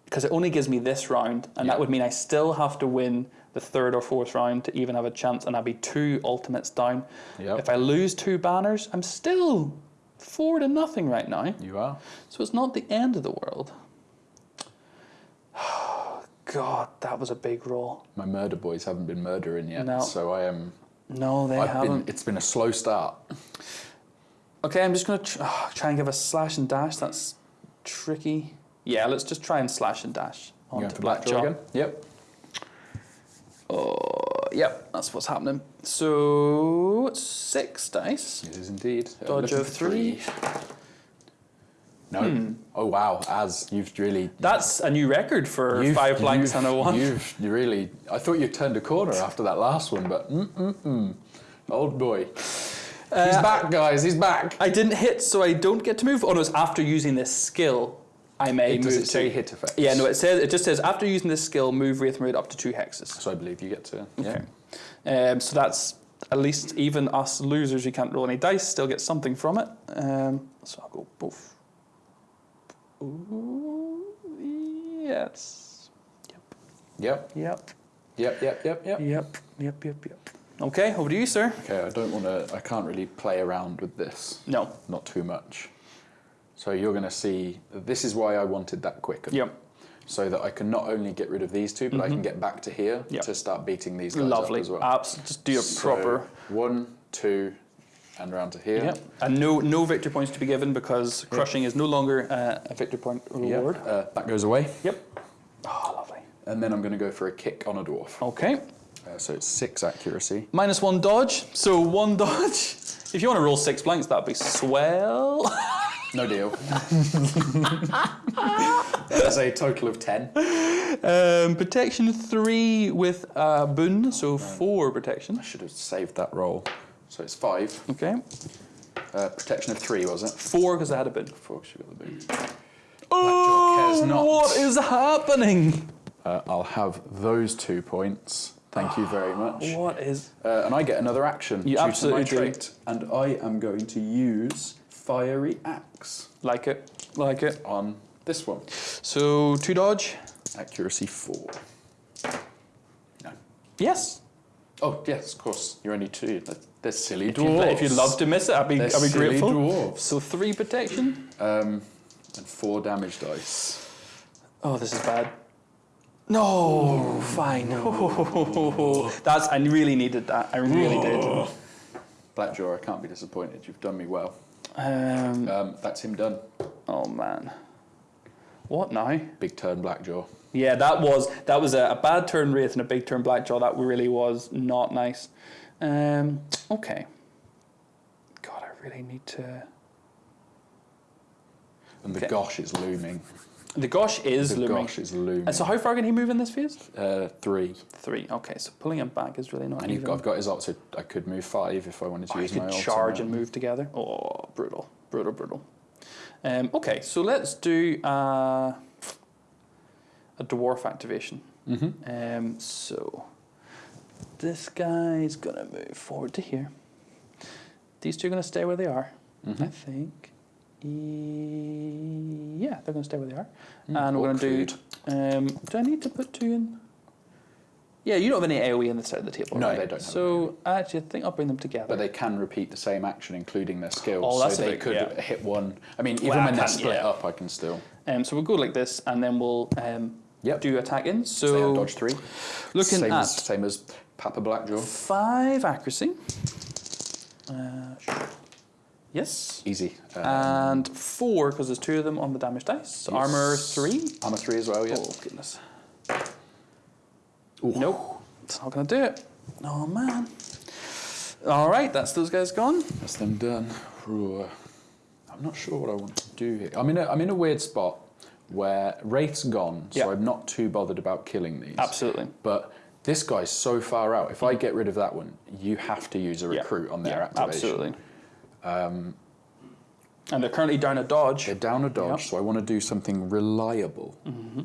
Because it only gives me this round, and Yeah. that would mean I still have to win the third or fourth round to even have a chance, and I'd be two ultimates down. Yep. If I lose two banners, I'm still four to nothing right now. You are. So it's not the end of the world. God, that was a big roll. My murder boys haven't been murdering yet, No. so I am. No, they I've haven't. been. It's been a slow start. Okay, I'm just gonna tr- try and give a slash and dash. That's tricky. Yeah, let's just try and slash and dash onto Blackjaw again? Yep. Oh, yep, that's what's happening. So six dice. It is indeed. Uh, Dodge of for three. No. Oh wow, as you've really That's a new record for five blanks and a one. You've you really. I thought you turned a corner after that last one, but mm mm mm. Old boy. He's Uh, back, guys. He's back. I didn't hit, so I don't get to move. Oh no, it's after using this skill, I may Does move. it say to- hit effects? Yeah, no, it says it just says after using this skill, move Raith'Marid up to two hexes. So I believe you get to. Yeah. Okay. Um, so that's at least even us losers who can't roll any dice still get something from it. Um, so I'll go both. Ooh, yes. Yep. Yep. Yep. Yep. Yep. Yep. Yep. Yep. Yep. Yep. Yep. Okay, over to you, sir. Okay. I don't want to. I can't really play around with this. No. Not too much. So you're going to see. This is why I wanted that quicker. Yep. So that I can not only get rid of these two, but I can get back to here Yep. to start beating these guys Lovely. up as well. Abs- just do a So, proper. one, two, and round to here. Yep. And no no victory points to be given because crushing is no longer uh, a victory point Yep. reward. Uh, that goes away. Yep. Oh, lovely. And then I'm going to go for a kick on a dwarf. Okay. Uh, so it's six accuracy. Minus one dodge. So one dodge. If you want to roll six blanks, that'd be swell. No deal. That's a total of ten. Um, protection three with a boon, so four protection. I should have saved that roll. So it's five. Okay. Uh, protection of three, was it? Four because I had a boon. Four, 'cause you got the boot. Oh, what is happening? Uh, I'll have those two points. Thank you very much. What is? Uh, and I get another action You due absolutely to my do. trait. And I am going to use Fiery Axe Like it. Like it. on this one. So two dodge. Accuracy four. No. Yes. Oh, yes, of course. You're only two. They're, they're silly If dwarves. if you'd love to miss it, I'd be, I'd be silly grateful. dwarves. So three protection. Um, and four damage dice. Oh, this is bad. No, fine. That's I really needed that. I really did. Blackjaw, I can't be disappointed. You've done me well. Um, Um, that's him done. oh man. What now? Big turn, Blackjaw. Yeah, that was that was a, a bad turn raith and a big turn blackjaw. That really was not nice. Um, okay. God, I really need to. And the Okay. gosh is looming. The gosh is The looming. gosh is looming. And so, how far can he move in this phase? uh, three. Three. Okay, so pulling him back is really not And even. got, I've got his ult, so I could move five if I wanted to I use could my ult. charge and move together. Oh, brutal, brutal, brutal. Um, okay, so let's do uh, a dwarf activation. Mm-hmm. Um, so this guy's gonna move forward to here. These two are gonna stay where they are, I Mhm. think. E- yeah, they're gonna stay where they are. Mm, and we're gonna do. Um, do I need to put two in? Yeah, you don't have any AOE on the side of the table. No, right? they don't have So actually, I think I'll bring them together. But they can repeat the same action, including their skills. Oh, that's so a they big- could yeah. hit one. I mean, even Well, when they're can't- split yeah. up, I can still. Um, so we'll go like this, and then we'll um, Yep. do attack in. So So dodge three. looking same at as, same as Papa Blackjaw. five accuracy. Uh, sure. Yes. Easy. Um, and four because there's two of them on the damage dice. So Yes. Armor three. armor three as well. Yeah. Oh goodness. Ooh. Nope. It's not gonna do it. Oh man. All right, that's those guys gone. That's them done. Ooh. I'm not sure what I want to do here. I'm in a, I'm in a weird spot where Raith's gone, so Yeah. I'm not too bothered about killing these. Absolutely. But this guy's so far out. If I get rid of that one, you have to use a Yeah. recruit on their Yeah, activation. Absolutely. Um, and they're currently down a dodge. They're down a dodge, Yep. so I want to do something reliable. Mm-hmm.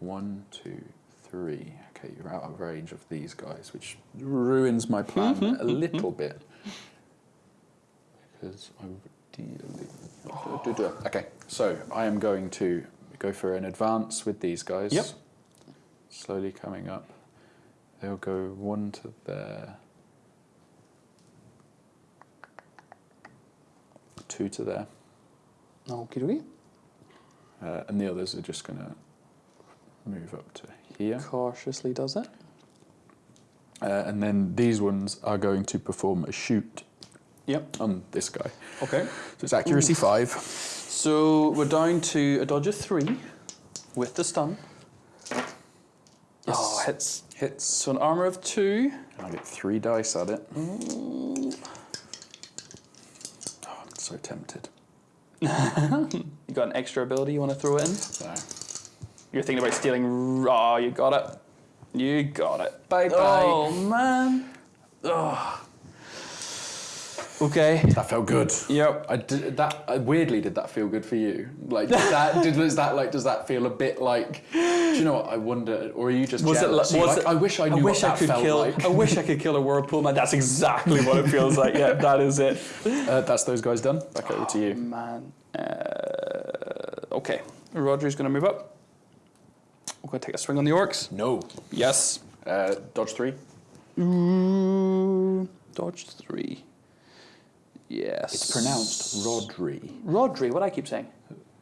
One, two, three. Okay, you're out of range of these guys, which ruins my plan Mm-hmm. a little bit. Because I would ideally. Do, do, do. Okay, so I am going to go for an advance with these guys. Yep. Slowly coming up. They'll go one to there. Two to there. Okie dokie. Uh, and the others are just going to move up to here. Cautiously does it. Uh, and then these ones are going to perform a shoot Yep. on this guy. Okay. So it's accuracy five. So we're down to a dodger three with the stun. Oh, hits. Hits. So an armor of two. And I get three dice at it. I'm so tempted. You got an extra ability you want to throw in? So, You're thinking about stealing. Raw. Oh, you got it. You got it. Bye bye. Oh man. Oh. Okay. that felt good. Yep. I did that. uh, weirdly, did that feel good for you? Like did that? Did that like? Does that feel a bit like? Do you know what? I wonder. Or are you just Was it? jealous? You're Was like, it? I wish I knew I wish what I that could kill. like. I wish I could kill a whirlpool man. That's exactly what it feels like. Yeah, that is it. Uh, that's those guys done. Back over to you. Man. Uh, okay. Roger's going to move up. We're going to take a swing on the orcs. No. Yes. Uh, dodge three. Ooh, dodge three. Yes. It's pronounced Rhodri. Rhodri. What I keep saying.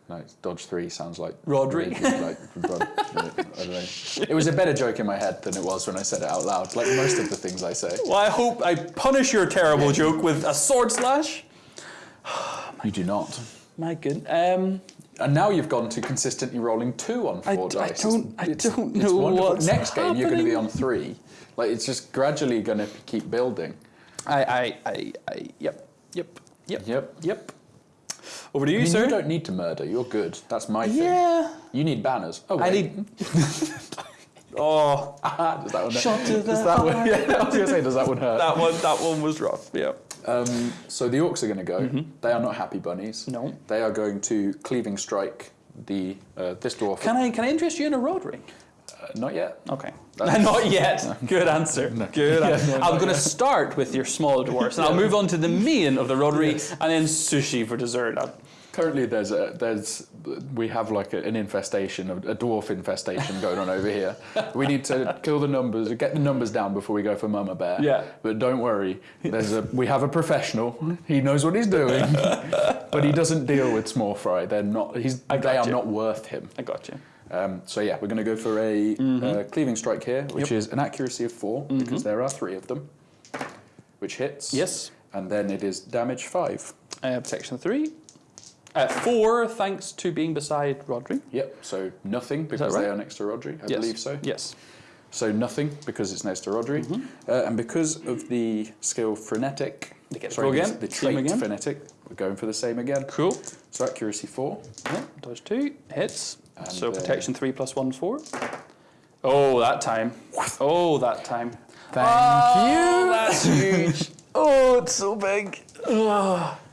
No, it's dodge three sounds like Rhodri. like, I don't know. It was a better joke in my head than it was when I said it out loud. Like most of the things I say. Well, I hope I punish your terrible joke with a sword slash. You do not. My good. Um, And now you've gone to consistently rolling two on four d- I dice. don't- I It's- don't it's know what's Next game you're going to be on three. Like it's just gradually going to keep building. I, I, I, I, yep, yep, yep, Yep. yep. Over to you, I mean, sir. you don't need to murder. You're good. That's my thing. yeah. You need banners. Oh, I need. oh, does that one? Shot to the does that one? Yeah, I was going to say, does that one hurt? that one. That one was rough. Yeah. Um, so the orcs are going to go. They are not happy bunnies. No. They are going to cleaving strike the uh, this dwarf. Can I can I interest you in a Rhodri? Uh, not yet. Okay. Not yet. Good answer. Good. Yeah, answer. no, I'm going to start with your small dwarfs, and I'll move on to the main of the Rhodri, and then sushi for dessert. Uh, Currently, there's a there's we have like a, an infestation, a, a dwarf infestation going on over here. We need to kill the numbers, get the numbers down before we go for Mama Bear. Yeah. But don't worry, there's a we have a professional. He knows what he's doing, but he doesn't deal with small fry. They're not. He's I they are you. not worth him. I got you. Um, so yeah, we're going to go for a uh, cleaving strike here, which Yep. is an accuracy of 4 because there are three of them, which hits. Yes. And then it is damage five. Uh, protection three. Uh, four, thanks to being beside Rhodri. Yep. So nothing because right? they are next to Rhodri. I yes. believe so. Yes. So nothing because it's next to Rhodri, uh, and because of the skill frenetic. They get sorry, again, The trait again. frenetic. We're going for the same again. Cool. So accuracy four. Yep, dodge two, hits. And, so uh, protection three plus one four. Oh, that time. Oh, that time. Thank oh, That's huge. oh, it's so big. Oh,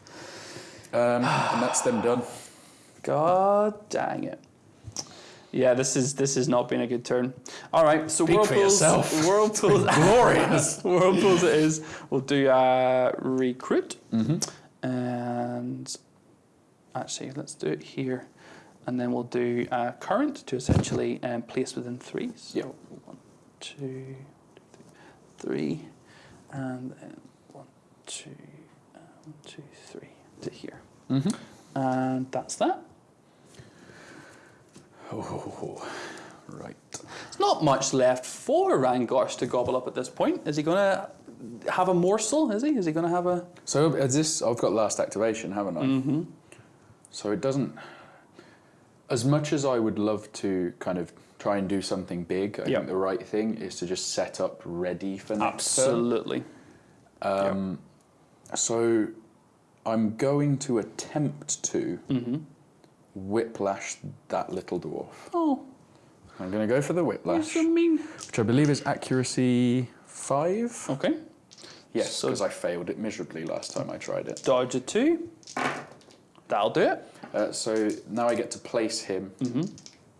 Um, and that's them done. God dang it. Yeah, this is this has not been a good turn. All right, so Speak for whirlpools, yourself. whirlpools, Glorious. whirlpools it is. We'll do uh, recruit, Mm-hmm. and actually let's do it here, and then we'll do uh, current to essentially um, place within three. So Yep. one, two, three, and then one, two, uh, one, two, three to here, Mm-hmm. and that's that. Oh, right. There's not much left for Rangosh to gobble up at this point. Is he going to have a morsel? Is he? Is he going to have a? So is this? I've got last activation, haven't I? Mm-hmm. So it doesn't. As much as I would love to kind of try and do something big, I Yep. think the right thing is to just set up ready for next. Absolutely. Um, So I'm going to attempt to Mm-hmm. whiplash that little dwarf. Oh, I'm going to go for the whiplash, so which I believe is accuracy five. Okay. Yes, So- because I failed it miserably last time I tried it. Dodge a two. That'll do it. Uh, so now I get to place him Mm-hmm.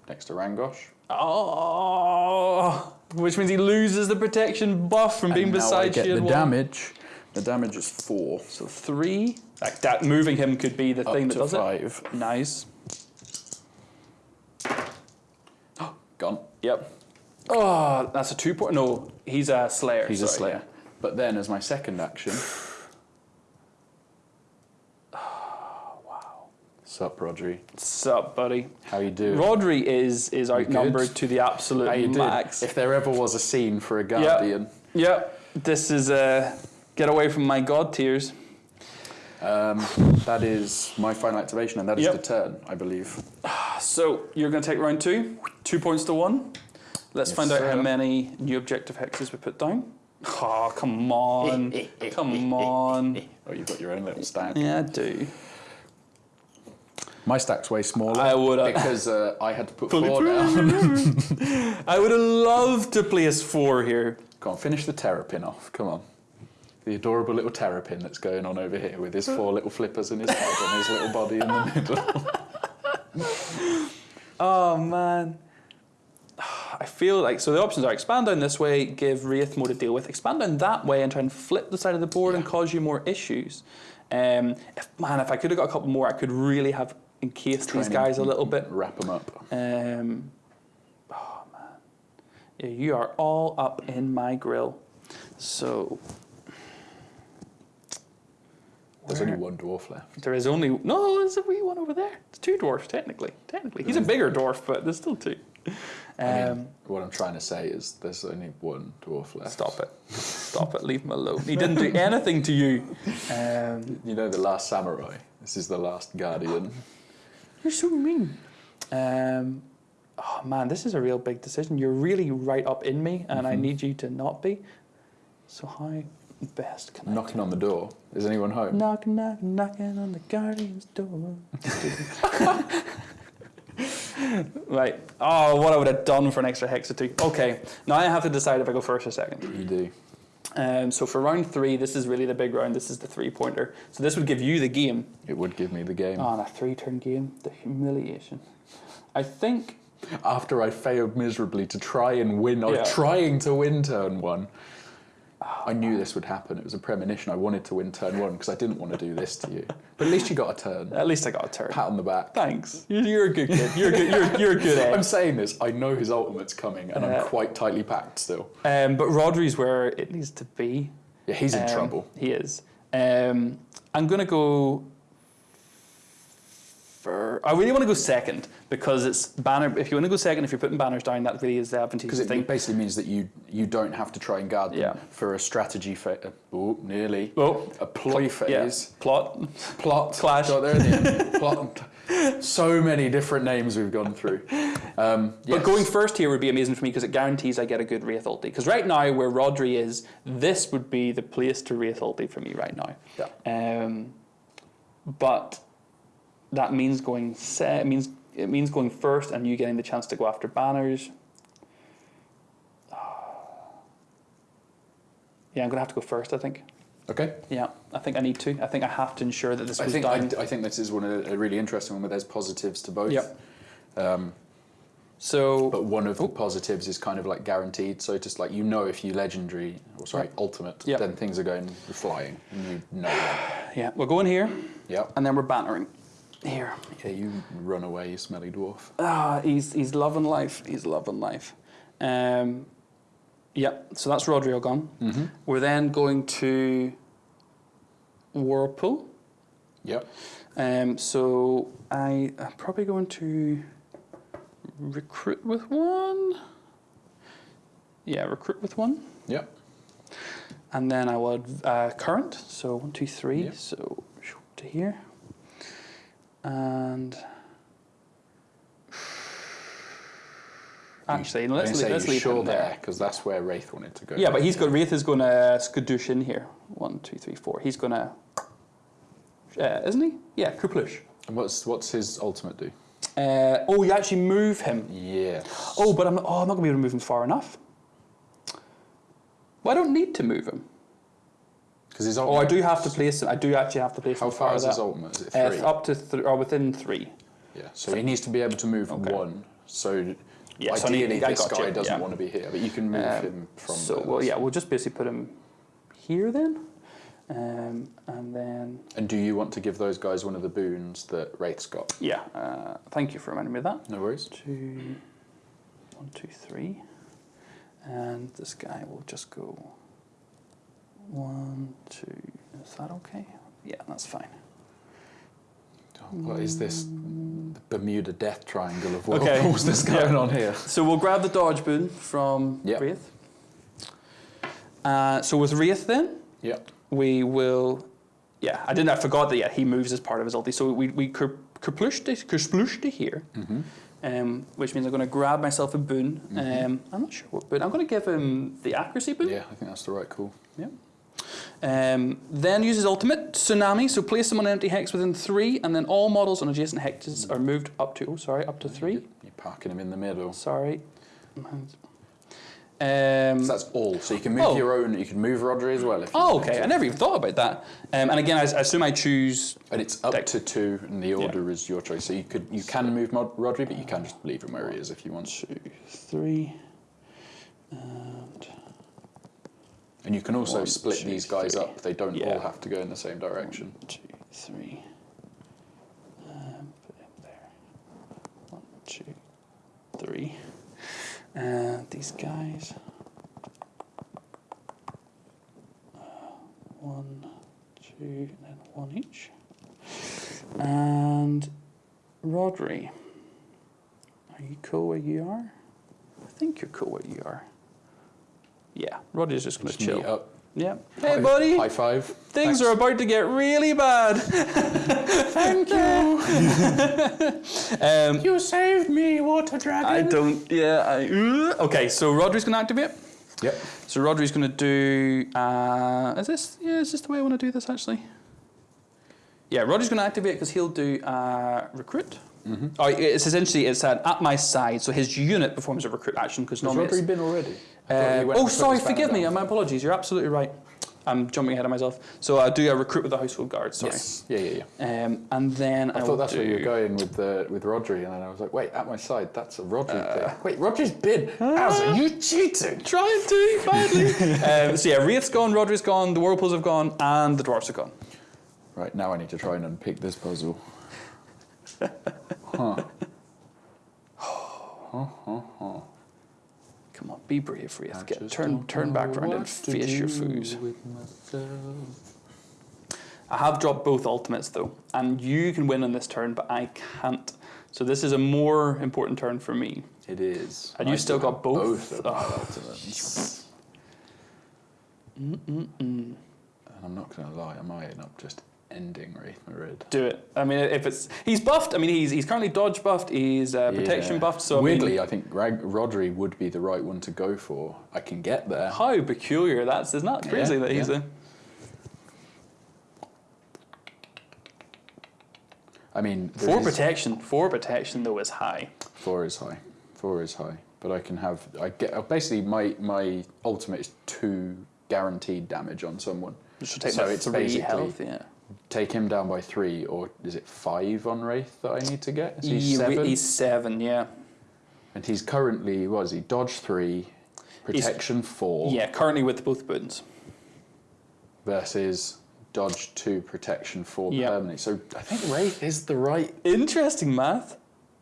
next to Rangosh. Oh, which means he loses the protection buff from being and now I beside get shield the wall. damage. The damage is four. So three. Like that, moving him could be the Up thing that to does five. it. Nice. Gone. Yep. Oh, that's a two point. No, he's a slayer. He's a slayer. But then, as my second action. Sup, Rhodri? Sup, buddy? How you doing? Rhodri is is outnumbered to the absolute How you max. If there ever was a scene for a Guardian, Yep. This is uh, get away from my Godtears. um, that is my final activation, and that is Yep. the turn, I believe. So you're going to take round two, two points to one. Let's Yes, find out how many new objective hexes we put down. Oh, come on. come on. Oh, you've got your own little stack. Yeah, I do. My stack's way smaller. I would- because uh, I had to put four down. I would have loved to place four here. Come on, finish the terrapin off. Come on. The adorable little terrapin that's going on over here with his four little flippers in his head and his little body in the middle. Oh man. I feel like so the options are expand down this way, give Raith more to deal with, expand down that way and try and flip the side of the board and cause you more issues. Um, if, man, if I could have got a couple more, I could really have encased Try these guys a little bit. Wrap them up. Um, oh man, yeah, you are all up in my grill. So There's Where- only one dwarf left. there is only no. There's a wee one over there. It's two dwarfs technically. Technically, he's a bigger dwarf, but there's still two. Um, I mean, what I'm trying to say is there's only one dwarf left. Stop it. Stop it. Leave him alone. He didn't do anything to you. Um, You know the last samurai. This is the last guardian. You're so mean. Um, oh man, this is a real big decision. You're really right up in me, and I Mhm. need you to not be. So how best can I? Knocking on the door. Is anyone home? Knock, knock, knocking on the guardian's door. right. Oh, what I would have done for an extra hex or two. Okay. Now I have to decide if I go first or second. You do. Um, so for round three, this is really the big round. This is the three pointer. So this would give you the game. It would give me the game. On a three turn game, the humiliation. I think. After I failed miserably to try and win, I was Yeah. trying to win turn one. I knew this would happen. It was a premonition. I wanted to win turn one because I didn't want to do this to you. But at least you got a turn. At least I got a turn. Pat on the back. Thanks. You- You're a good kid. You're a good. You're, you're a good egg. I'm saying this. I know his ultimate's coming, and Uh, I'm quite tightly packed still. Um, but Rhodri's where it needs to be. Yeah, he's in Um, trouble. He is. Um, I'm gonna go. I really want to go second because it's banner. If you want to go second, if you're putting banners down, that really is the advantageous Because thing. it basically means that you you don't have to try and guard them Yeah. for a strategy phase. Oh, nearly. Oh, A ploy yeah. phase. Plot. Plot. Clash. Got there in the end. Plot. So many different names we've gone through. Um, But going first here would be amazing for me because it guarantees I get a good Raith ulti. Because right now, where Rhodri is, this would be the place to Raith ulti for me right now. Yeah. Um, but that means going se- it means it means going first and you getting the chance to go after banners. Yeah, I'm gonna have to go first. I think. Okay. Yeah, I think I need to. I think I have to ensure that this I think I. I think this is one of a really interesting one where there's positives to both. Yep. Um, so but one of the positives is kind of like guaranteed. So just like you know, if you legendary or sorry ultimate, Yep. then things are going flying, and you know yeah, we're going here Yep. and then we're bannering here. Yeah, you run away, you smelly dwarf. Ah, he's he's loving life. He's loving life. Um, yeah, so that's Rodrigo gone. Mm-hmm. We're then going to Whirlpool. Yep. Um, so I am probably going to recruit with one. Yeah, recruit with one, Yep. and then I would uh, current. So one, two, three. Yep. So to here, and actually, let's let's leave sure him there. there because that's where Raith wanted to go. Yeah, but he's got Raith is going to skadoosh in here. One, two, three, four. He's going to, uh, isn't he? Yeah, Kuplush. And what's what's his ultimate do? Uh, oh, you actually move him. Yeah. Oh, but I'm oh, I'm not going to be able to move him far enough. Well, I don't need to move him. Because his Oh. I do have to place him. I do actually have to place How far far is his ultimate? Is it Uh, three? up to th- or within three. yeah. So he needs to be able to move Okay. one. So Yeah, so ideally, I this guy you, doesn't yeah. want to be here, but you can move Um, him from. so there. well, yeah, we'll just basically put him here then, um, and then And do you want to give those guys one of the boons that Raith's got? yeah. Uh, thank you for reminding me of that. No worries. two, one, two, three, and this guy will just go one, two. Is that okay? Yeah, that's fine. What is this? The Bermuda Death Triangle of Okay. whirlpools that's going on here. So we'll grab the dodge boon from Yep. Raith. Uh, so with Raith, then Yep. we will. Yeah, I didn't. I forgot that. Yeah, he moves as part of his ulti. So we we kerplushed kersplushed here. Mm-hmm. Um, which means I'm going to grab myself a boon. Mhm. Um, I'm not sure what boon. I'm going to give him the accuracy boon. Yeah, I think that's the right call. Yeah. Um, then uses ultimate tsunami. So place them on an empty hex within three, and then all models on adjacent hexes are moved up to. Oh, sorry, up to three. You're parking them in the middle. Sorry. Um, So that's all. So you can move Oh. your own. You can move Rhodri as well. Oh, okay. to. I never even thought about that. Um, and again, I, I assume I choose. And it's up Deck. to two, and the order is your choice. So you could you can move Mod- Rhodri, but you can just leave him where he is if you want. Two, three, and And you can also One, split two, these guys three. up. They don't Yeah. all have to go in the same direction. One, two, three. Um, put it there. One, two, three. And these guys. Uh, one, two, and then one each. And Rhodri. Are you cool where you are? I think you're cool where you are. Yeah, Rhodri's just going to chill. up. Yeah. Hey, High- buddy. High five. Things Thanks. are about to get really bad. Thank you. um, You saved me, water dragon. I don't. Yeah. I, uh, okay. So Rhodri's going to activate. Yep. So Rhodri's going to do. Uh, is this? Yeah. Is this the way I want to do this? Actually. Yeah. Rhodri's going to activate because he'll do uh, recruit. Mm-hmm. Oh, it's essentially it's an at my side. So his unit performs a recruit action because Has normally. it's- Rhodri been already? I thought he Uh, oh, sorry, forgive me. My apologies. You're absolutely right. I'm jumping ahead of myself. So I do a recruit with the household guard. Sorry. Yes. Yeah, yeah, yeah. Um, and then I, I thought that's where you were going with the with Rhodri, and then I was like, wait, at my side, that's a Rhodri Uh, thing. Wait, Rhodri's bid. How's it? You cheating? Trying to badly. um, so yeah, Raith's gone, Rhodri's gone, the Whirlpools have gone, and the Dwarfs are gone. Right now, I need to try and unpick this puzzle. huh. huh, huh, huh. Come on, be brave, Raith. Get turn turn back know round and face your foes. I have dropped both ultimates though, and you can win on this turn, but I can't. So this is a more important turn for me. It is. And you I still still got both? of Oh. ultimates. Mm-mm-mm. And I'm not going to lie, I might end up just ending Wraith Marid. Do it. I mean, if it's he's buffed. I mean, he's he's currently dodge buffed. He's uh, protection Yeah. buffed. So I weirdly, mean, I think Rag- Rhodri would be the right one to go for. I can get there. how peculiar that's isn't that crazy Yeah, that he's yeah. a I mean, there four is- protection. Four protection though is high. Four is high. Four is high. But I can have. I get uh, basically my my ultimate is two guaranteed damage on someone. Take So it's three basically- health. Yeah. Take him down by three, or is it five on Raith that I need to get? Is he Ye- seven? He's seven. Yeah. and he's currently what is he? Dodge three, protection four. Yeah. Currently with both buttons. Versus dodge two, protection four Yeah. permanently. So I think Raith is the right. Interesting math.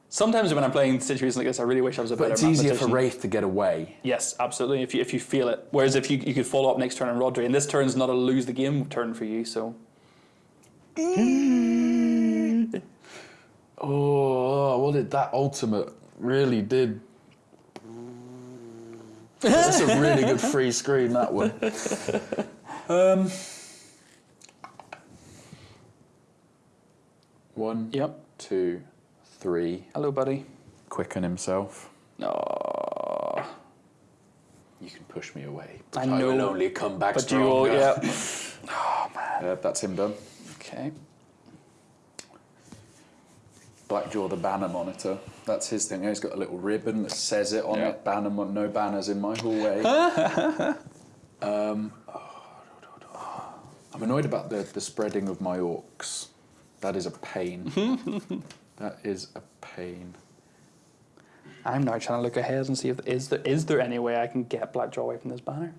Sometimes when I'm playing situations like this, I really wish I was a But better it's easier for. Raith to get away. Yes, absolutely. If you if you feel it. Whereas if you you could follow up next turn on Rhodri, and this turn's not a lose the game turn for you, so Oh, what did that ultimate really did? That's a really good free screen, that one. Um, one, Yep. two, three. Hello buddy. Quicken himself. Oh, You can push me away. I will know, only come back but you all stronger. yeah. Yeah, that's him done. Okay. Blackjaw the banner monitor. That's his thing. He's got a little ribbon that says it on Yeah. it. Banner, mon- no banners in my hallway. um, I'm annoyed about the, the spreading of my orcs. That is a pain. that is a pain. I'm now trying to look ahead and see if is there is there any way I can get Blackjaw away from this banner.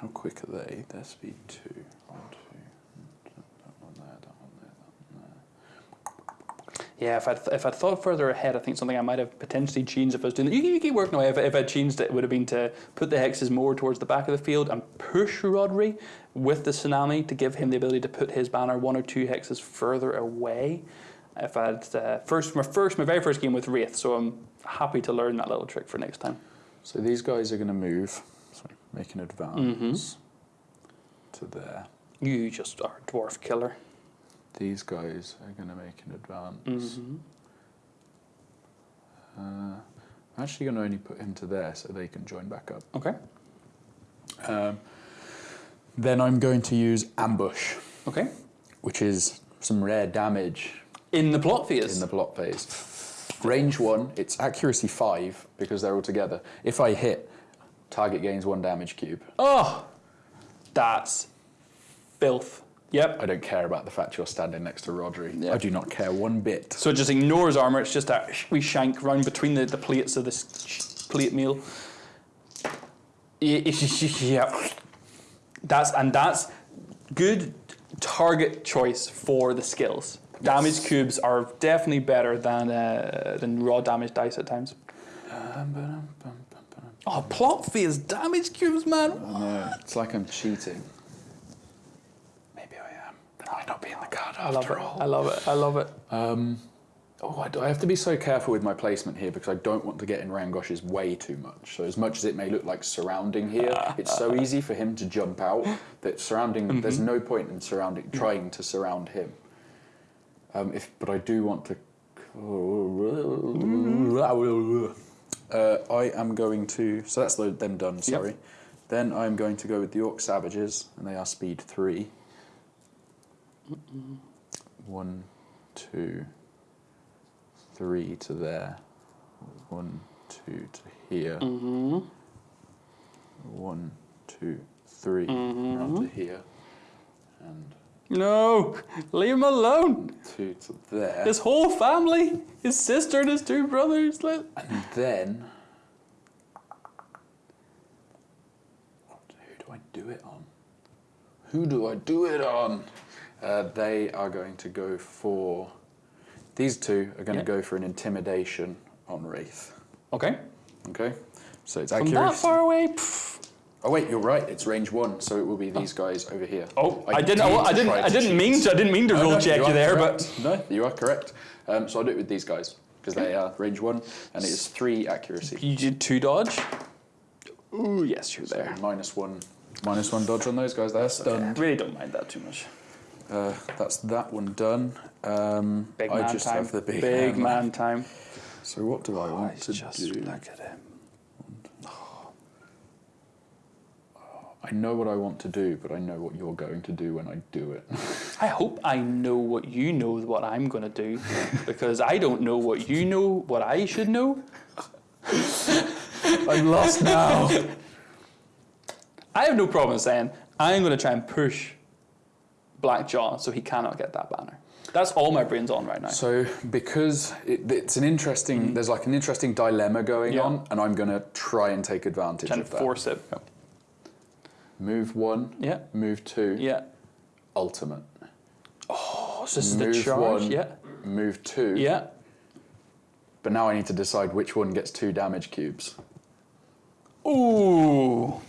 How quick are they? Their speed two. Two. That one there, that one there, that one there. Yeah, if I'd, if I'd thought further ahead, I think something I might have potentially changed if I was doing that. You, you keep working away. If, if I'd changed it, it would have been to put the hexes more towards the back of the field and push Rhodri with the tsunami to give him the ability to put his banner one or two hexes further away. If I'd uh, first my first my very first game with Raith, so I'm happy to learn that little trick for next time. So these guys are going to move. Sorry, make an advance to there. You just are a dwarf killer. These guys are going to make an advance. Mm-hmm. Uh, I'm actually going to only put him to there so they can join back up. Okay. Um, then I'm going to use ambush, Okay. which is some rare damage In the plot phase. in the plot phase. Range one, it's accuracy five because they're all together. If I hit, target gains one damage cube. oh, that's filth. Yep. I don't care about the fact you're standing next to Rhodri. Yeah. I do not care one bit. So it just ignores armor. It's just a we shank round between the, the plates of this plate meal. Ye- Yeah. That's and that's good target choice for the skills. Damage cubes are definitely better than uh, than raw damage dice at times. Oh, plot phase damage cubes, man. No, it's like I'm cheating. Maybe I am. Then I might not be in the card I love after it. all. I love it. I love it. Oh, I, do- I have to be so careful with my placement here because I don't want to get in Rangosh's way too much. So as much as it may look like surrounding here, it's so easy for him to jump out that surrounding. There's no point in surrounding, trying to surround him. Um, if, but I do want to. Uh, I am going to. So that's them done. Sorry. Then I'm going to go with the Orc Savages, and they are speed three. One, two, three to there. One, two to here. Mm-hmm. One, two, three mm-hmm. round to here. And No, leave him alone. two to there. His whole family, his sister and his two brothers. Let, And then. Who do I do it on? Who do I do it on? Uh, they are going to go for. These two are going Yeah. to go for an intimidation on Raith. okay. Okay? So it's From that far away. pff. Oh wait, you're right. It's range one, so it will be these guys over here. Oh, I, didn't. I, I didn't. I didn't cheat. mean to. I didn't mean to No, roll no, check you, are there, correct. no, you are correct. Um, so I'll do it with these guys because they are range one, and it is three accuracy. you did two dodge. Ooh, yes, you're So there. minus one, minus one dodge on those guys. They're I really don't mind that too much. Uh, that's that one done. Um, Big I just time. have the big, hammer. man time. So what do I Oh, want to just do? look at him. I know what I want to do, but I know what you're going to do when I do it. I hope I know what you know what I'm going to do, because I don't know what you know what I should know. I'm lost now. I have no problem saying I'm going to try and push Blackjaw so he cannot get that banner. That's all my brain's on right now. So because it, it's an interesting, there's like an interesting dilemma going Mm. Yeah. on, and I'm going to try and take advantage Trying of that. force it. Move one. Yeah. Move two. Yeah. Ultimate. Oh, so this is the charge. one. Yeah. Move two. Yeah. But now I need to decide which one gets two damage cubes. Ooh.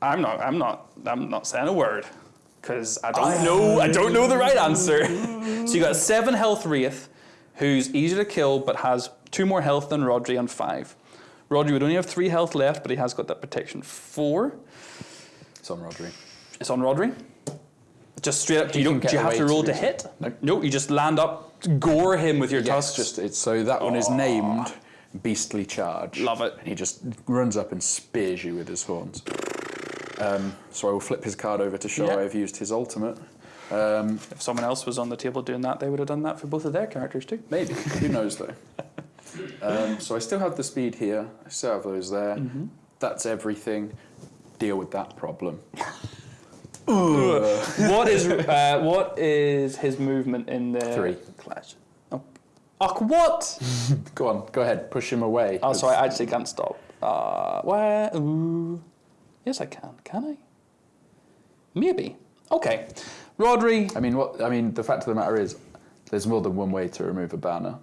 I'm not. I'm not. I'm not saying a word because I don't know. I don't know the right answer. so you got seven health raith, who's easy to kill but has two more health than Rhodri and five. Rhodri would only have three health left, but he has got that protection four. It's on Rhodri. It's on Rhodri. Just straight up. Do you don't? Do you have to roll to to hit? Nope. No. You just land up, gore him with your Yes, tusks. just it's so that one is named Beastly Charge. Love it. And he just runs up and spears you with his horns. Um, so I will flip his card over to show Yeah. I've used his ultimate. Um, If someone else was on the table doing that, they would have done that for both of their characters too. maybe. Who knows though? Um, so I still have the speed here. I still have those there. Mm-hmm. That's everything. Deal with that problem. what is uh, what is his movement in the Three. clash? Oh, oh what? Go on, go ahead. Push him away. Oh, sorry, I actually can't stop. Uh, where? Ooh. Yes, I can. Can I? Maybe. Okay. Rhodri. I mean, what? I mean, the fact of the matter is, there's more than one way to remove a banner.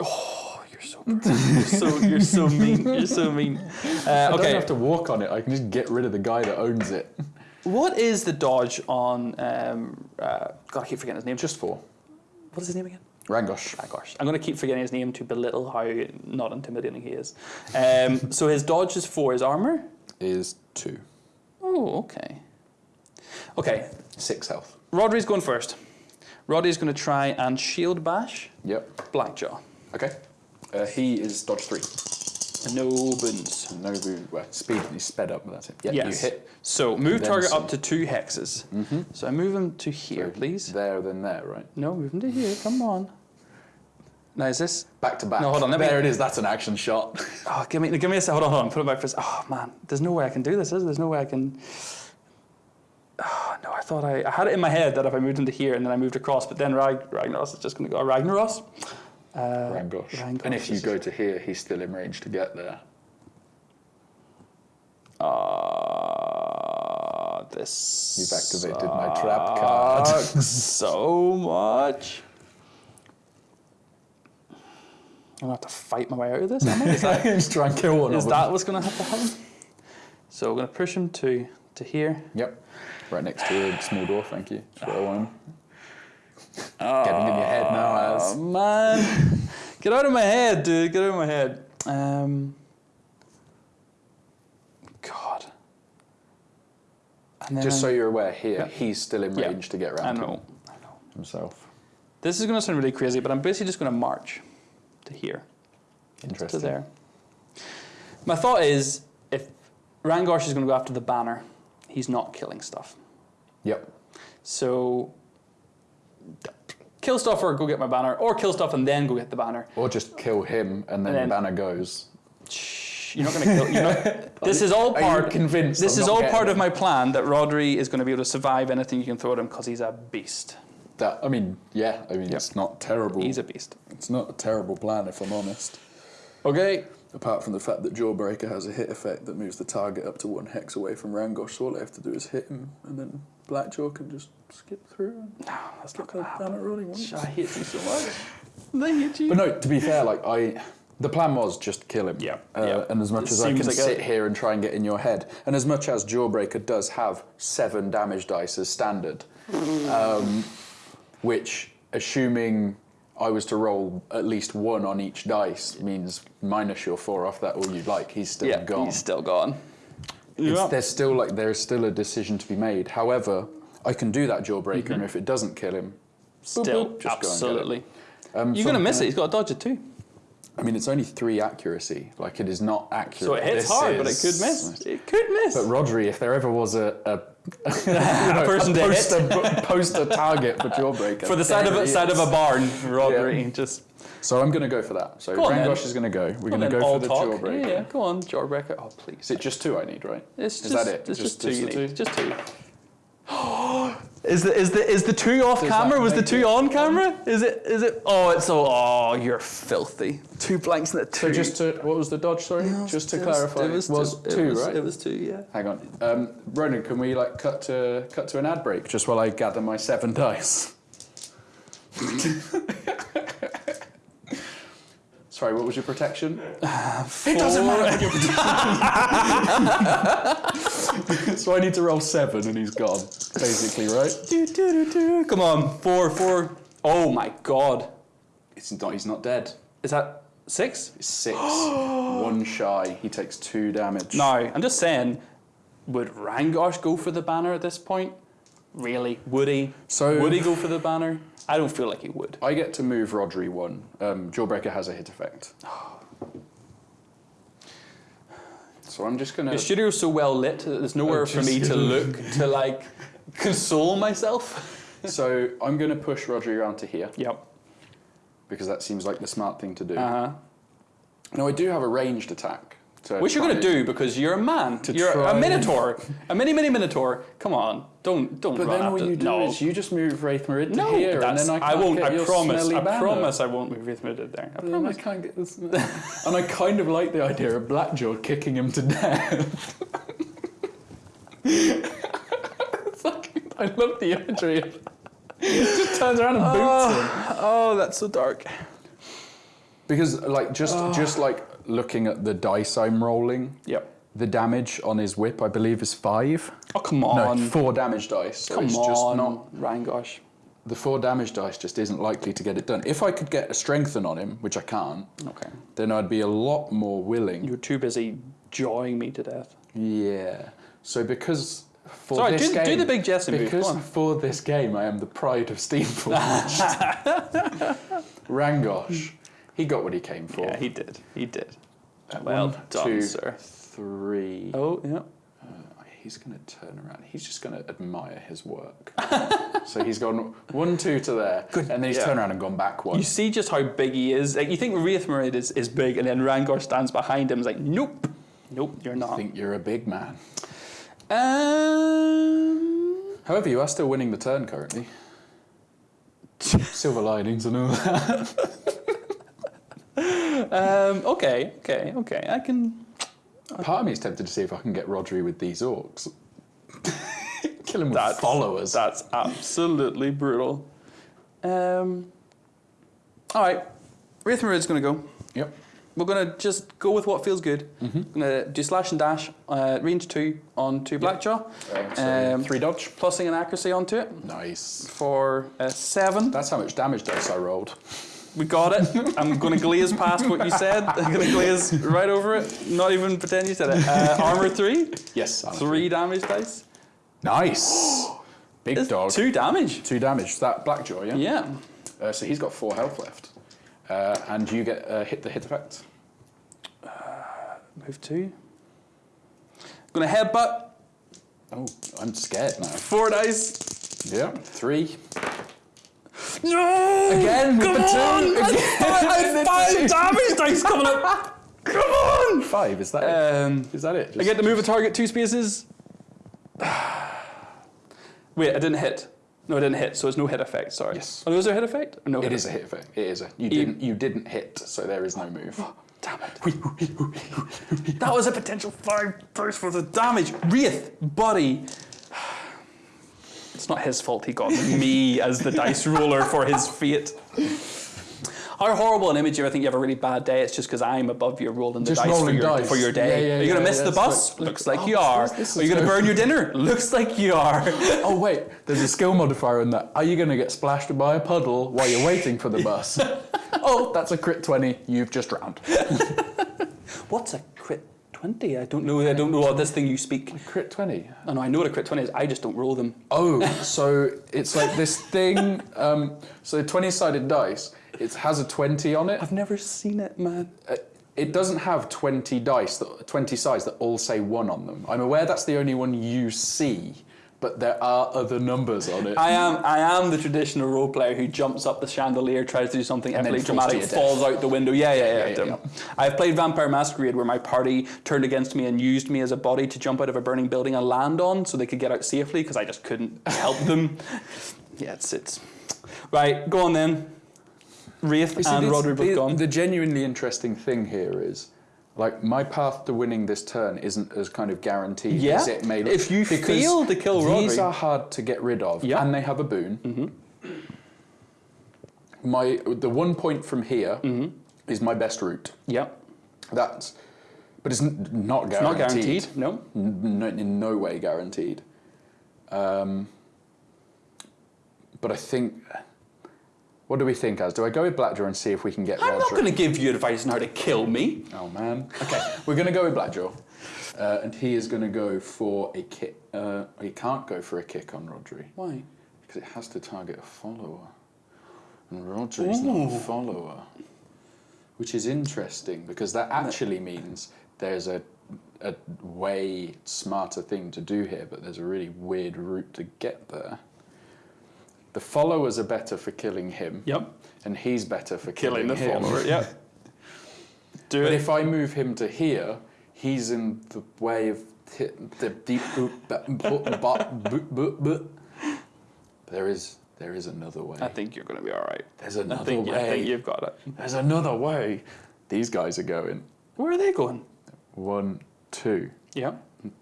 Oh, you're so you're so you're so mean. You're so mean. Uh, I don't have to walk on it. I can just get rid of the guy that owns it. What is the dodge on? Um, uh, God, I keep forgetting his name. Just four. What is his name again? Rangosh. Ah, gosh, I'm going to keep forgetting his name to belittle how not intimidating he is. Um, so his dodge is four. His armor? Is two. Oh, okay. Okay, Six health. Rhodri's going first. Rhodri's going to try and shield bash Yep. Blackjaw. Okay. Uh, he is dodge three. No boons. No. Well, speed. You sped up. That's it. Yeah, yes. you hit So move target some. up to two hexes. So I move him to here, please. there, then there, right? No, move him to here. Come on. Now is this? Back to back. No, hold on, let me- there it is. That's an action shot. Oh, give me, give me a sec. Hold on, hold on. Put it back sec. Oh man, there's no way I can do this. Is there? There's no way I can. Oh, no, I thought I, I had it in my head that if I moved into here and then I moved across, but then Rag, Ragnaros is just going to go Ragnaros. Uh, Rangosh. Rangosh And if you go to here, he's still in range to get there. Uh, this. You've activated my trap card. so much. I'm gonna have to fight my way out of this. Am I? Is that, Just try and kill one is that what's gonna have to happen? So we're gonna push him to to here. Yep. Right next to a small door. Thank you. That's I want him. Getting in your head now, Oh as man, get out of my head, dude. Get out of my head. Um, God. And just so you're aware, here Yeah. he's still in Yeah. range to get I around know. I know. himself. This is going to sound really crazy, but I'm basically just going to march to here, to there. My thought is, if Rangosh is going to go after the banner, he's not killing stuff. Yep. So kill stuff or go get my banner, or kill stuff and then go get the banner. Or just kill him and then, And then- the banner goes. Shh, You're not going to kill. Not, this is all Are you part. convinced This I'm is all part of my plan that Rhodri is going to be able to survive anything you can throw at him because he's a beast. That I mean, yeah. I mean, it's not terrible. He's a beast. It's not a terrible plan, if I'm honest. Okay. Apart from the fact that Jawbreaker has a hit effect that moves the target up to one hex away from Rangosh, so all I have to do is hit him, and then Blackjaw can just skip through and No, that's not going to happen. rolling. won't it? I hate you so much. I hate you. But no, to be fair, like I, the plan was just kill him. Yeah, Uh, yeah. And as much It as I can seems like a- sit here and try and get in your head, and as much as Jawbreaker does have seven damage dice as standard, um, which assuming I was to roll at least one on each dice means minus your four off that all you'd like. He's still yeah, gone. he's still gone. It's, Yeah. There's still like there's still a decision to be made. However, I can do that Jawbreaker, and if it doesn't kill him. Still, boop, just go and get it. absolutely. Um, You're so going to I'm miss it. gonna- He's got a dodge it too. I mean, it's only three accuracy. Like it is not accurate. So it hits This hard, but it could miss. It could miss. But Rhodri, if there ever was a, a, a person to hit. poster, poster target for Jawbreaker, For the side of a side of a barn, Rhodri, just So I'm going to go for that. So Go. Rangosh is going to go. We're going to go for the talk. Jawbreaker. Yeah, yeah, go on, Jawbreaker. Oh, please. Is it just two I need, right? It's is just, that it? It's just, two. just need. Just two. Is the is the is the two off Does camera? Was the two on camera? Is it is it? Oh, it's so. Oh, you're filthy. Two blanks and a two. So just to what was the dodge? Sorry, just to It was- clarify, it was, was two, two, it was, right? It was two. Yeah. Hang on, um, Ronan. Can we like cut to cut to an ad break just while I gather my seven dice? Sorry, what was your protection? Uh, it doesn't matter what your protection. so I need to roll seven, and he's gone, basically, right? Do, do, do, do. Come on, four, four. Oh my god. It's not. He's not dead. Is that six? It's six. One shy. He takes two damage. No, I'm just saying. Would Rangosh go for the banner at this point? Really? Would he? So- would he go for the banner? I don't feel like he would. I get to move Rhodri one. Um, Jawbreaker has a hit effect. So I'm just gonna. The studio's so well lit that there's nowhere for me to look to like console myself. so I'm gonna push Rhodri around to here Yep. because that seems like the smart thing to do. Uh huh. Now I do have a ranged attack. To Which you're gonna do because you're a man. To you're try a minotaur, a mini mini minotaur. Come on, don't don't But then after. you do no. is you just move Raith'Marid to no, here, and then I, can't won't. Get I your promise. I banner. promise. I won't move Raith'Marid there. I And then I promise. can't get this. and I kind of like the idea of Blackjaw kicking him to death. like, I love the imagery. of- just turns around and boots oh, him. Oh, that's so dark. Because like just just oh. like looking at the dice I'm rolling, Yep. the damage on his whip I believe is five. Oh come on. No, four damage dice. So come it's on. just not Rangosh. the four damage dice just isn't likely to get it done. If I could get a strengthen on him, which I can't, Okay. then I'd be a lot more willing. You're too busy jawing me to death. Yeah. So because for Sorry, this do- game, do the big Jessen move, Because for this game, I am the pride of Steamforged. Rangosh, he got what he came for. Yeah, he did. He did. Well One, done, two, sir. three. Oh, yeah. Uh, he's going to turn around. He's just going to admire his work. so he's gone one, two to there, Good. and then he's Yeah. turned around and gone back one. You see just how big he is. Like you think Raith'Marid is, is big, and then Rangosh stands behind him. Is like, nope, nope, you're not. I think you're a big man. Um, However, you are still winning the turn currently. Silver linings and all that. um, okay, okay, okay. I can. Part of me is tempted to see if I can get Rhodri with these orcs. Kill him with That's, followers. That's absolutely brutal. Um, all right, Raith going to go. Yep. We're going to just go with what feels good. Mm-hmm. going to do slash and dash, uh, range two onto Blackjaw, Um, so Um, three dodge. plussing an accuracy onto it Nice. for seven. That's how much damage dice I rolled. We got it. I'm going to glaze past what you said. I'm going to glaze right over it. Not even pretend you said it. Uh, armor three, Yes. Alan. three damage dice. Nice. Big It's dog. Two damage. Two damage. That Blackjaw, yeah? Yeah. Uh, so he's got four health left. Uh, and you get uh, hit the hit effect. Move two. I'm Going to headbutt. Oh, I'm scared now. Four dice. Yeah. Three. No! Again Come on! I Again I with have the five damage dice coming up. Come on! Five, is that it? Um, Is that it? I get to move a target two spaces. Wait, I didn't hit. No, I didn't hit, so it's no hit effect. Sorry. Yes. Oh, was there a hit effect? Or no. It hit is a hit effect. It is a. You didn't. You didn't hit, so there is no move. Damn it. that was a potential five dice for the damage. Raith, buddy. It's not his fault he got me as the dice roller for his fate. How horrible an image if I think you have a really bad day, it's just because I'm above you rolling the Just dice, for your, dice. for your day. Yeah, yeah, are you going to yeah, miss the bus? like- Looks like oh, you are. this- this are you going to burn your dinner? Looks like you are. Oh wait, there's a skill modifier in that. Are you going to get splashed by a puddle while you're waiting for the bus? oh, that's a crit twenty. You've just drowned. What's a crit 20? I don't know. I don't know what this thing you speak. Crit twenty. I know, I know what a crit 20 is. I just don't roll them. Oh, so it's like this thing. Um, so twenty-sided dice. It has a twenty on it. I've never seen it, man. Uh, It doesn't have twenty dice, that, twenty sides that all say one on them. I'm aware that's the only one you see, but there are other numbers on it. I am I am the traditional role player who jumps up the chandelier, tries to do something And falls dramatic, falls out the window. Yeah, yeah, yeah. Yeah, yeah, I've played Vampire Masquerade where my party turned against me and used me as a body to jump out of a burning building and land on so they could get out safely because I just couldn't help them. Yeah, it's it's right. Go on then. Raith and Rhodri both gone. The genuinely interesting thing here is, like, my path to winning this turn isn't as kind of guaranteed Yeah, as it may look. if you because fail to kill these are hard to get rid of, Yeah. and they have a boon. My the one point from here is my best route. yep. That's, but it's not It's not guaranteed. guaranteed. No. No, in no way guaranteed. Um, but I think. What do we think, Az? Do I go with Blackjaw and see if we can get I'm not going to give you advice on how to kill me. Oh man. Okay, we're going to go with Blackjaw. Uh, and he is going to go for a kick. Uh, he can't go for a kick on Rhodri Why? because it has to target a follower. And Rhodri's not a follower. Which is interesting because that actually means there's a, a way smarter thing to do here, but there's a really weird route to get there. The followers are better for killing him, Yep. and he's better for Killing killing, the him. follower. Yep. Do But it. if I move him to here, he's in the way of the deep. There is there is another way. I think you're going to be all right. There's I another think, way. I think you've got it. There's another way. These guys are going Where are they going? one, two. Yeah.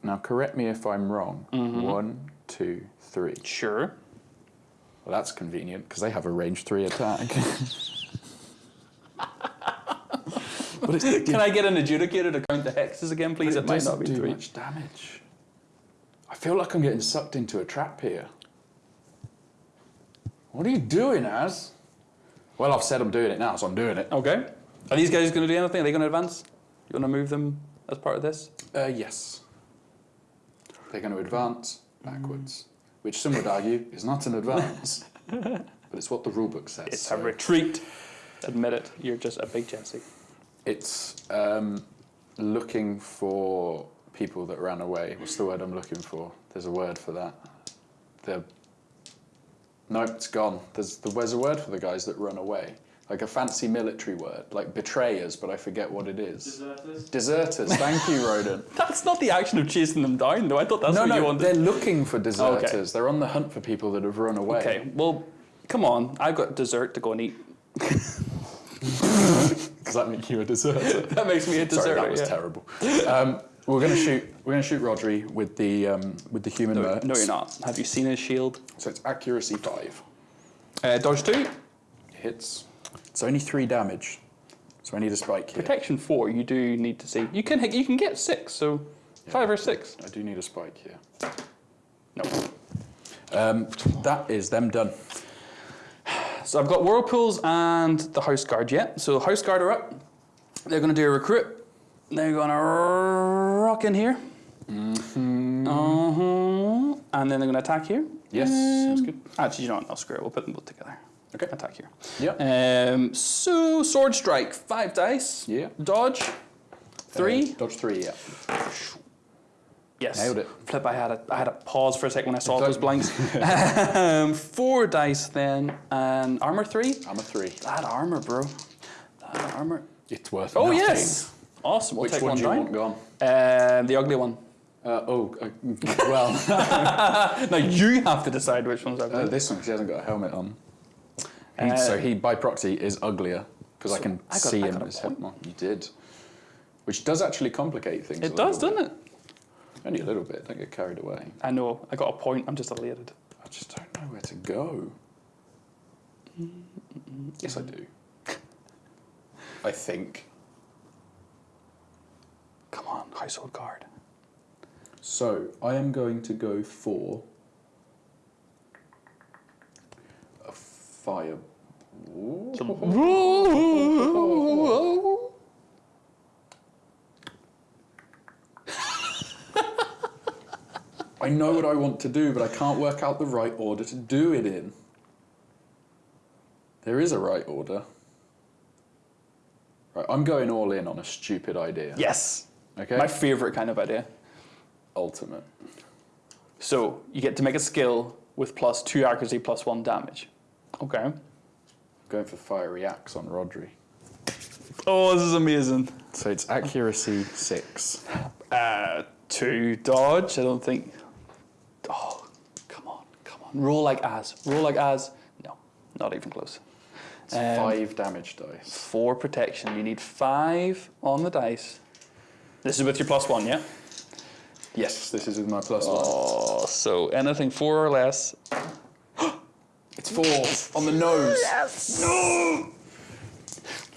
Now correct me if I'm wrong. Mm-hmm. One, two, three. Sure. Well, that's convenient because they have a range three attack. but Can I get an adjudicator to count the hexes again, please? But It, might doesn't be do three. much damage. I feel like I'm getting sucked into a trap here. What are you doing, Az? Well, I've said I'm doing it now, so I'm doing it. Okay. Are these guys going to do anything? Are they going to advance? You want to move them as part of this? Uh, yes. They're going to advance backwards, which some would argue is not an advance, but it's what the rulebook says. It's so a retreat. Admit it. You're just a big Jesse. It's um, looking for people that ran away. What's the word I'm looking for? There's a word for that. The no, it's gone. There's the, there's a word for the guys that run away, like a fancy military word, like betrayers, but I forget what it is. Deserters? Deserters. Thank you, Roden. That's not the action of chasing them down, though. I thought that's no, what you no, wanted. they're looking for deserters. They're on the hunt for people that have run away. Okay, well, come on. I've got dessert to go and eat. Does that make you a deserter? That makes me a dessert. Sorry, that was yeah. terrible. Um, we're gonna shoot. We're gonna shoot Rhodri with the um, with the human No, no, you're not. Have you seen his shield? So it's accuracy five. Uh, dodge two, Hits. It's only three damage. So I need a spike here. protection four. You do need to see. You can you can get six, so five or six. I do need a spike here. No. Um, that is them done. So I've got whirlpools and the house guard yet. So the house guard are up. They're going to do a recruit. They're going to rock in here. Mm-hmm. Uh-huh. And then they're going to attack here. Yes, sounds good. Actually, you know what? I'll screw it. We'll put them both together. Okay. Attack here. Yeah. Um, so sword strike, five dice. Yeah. Dodge, three. Uh, dodge three. Yeah. yes. nailed it. Flip. I had a I had a pause for a second when I saw those blanks. um, four dice then, and armor three. I'm a three. That armor, bro. That armor. It's worth. Oh nothing. yes. Awesome. We'll Which take one do you down. want gone? Uh, the ugly one. Uh, oh, uh, well, now you have to decide which one's ugly. uh, this one she hasn't got a helmet on. He, Uh, so he, by proxy, is uglier because I can I got- see I him as. You did, which does actually complicate things. it does, doesn't it? Only a little bit. Don't get carried away. I know. I got a point. I'm just elated. I just don't know where to go. Yes, I do. I think. Come on, household guard. So I am going to go for a fire. I know what I want to do, but I can't work out the right order to do it in. There is a right order. Right, I'm going all in on a stupid idea. yes. Okay. My favorite kind of idea. Ultimate. So you get to make a skill with plus two accuracy, plus one damage. Okay. Going for fiery axe on Rhodri. Oh, this is amazing. So it's accuracy six. Uh, two dodge. I don't think. Oh, come on, come on. Roll like as. Roll like as. No, not even close. It's Um, five damage dice. Four protection. You need five on the dice. This is with your plus one, yeah? Yes, this is with my plus one. Oh, so anything four or less. It's four on the nose. Yes! No!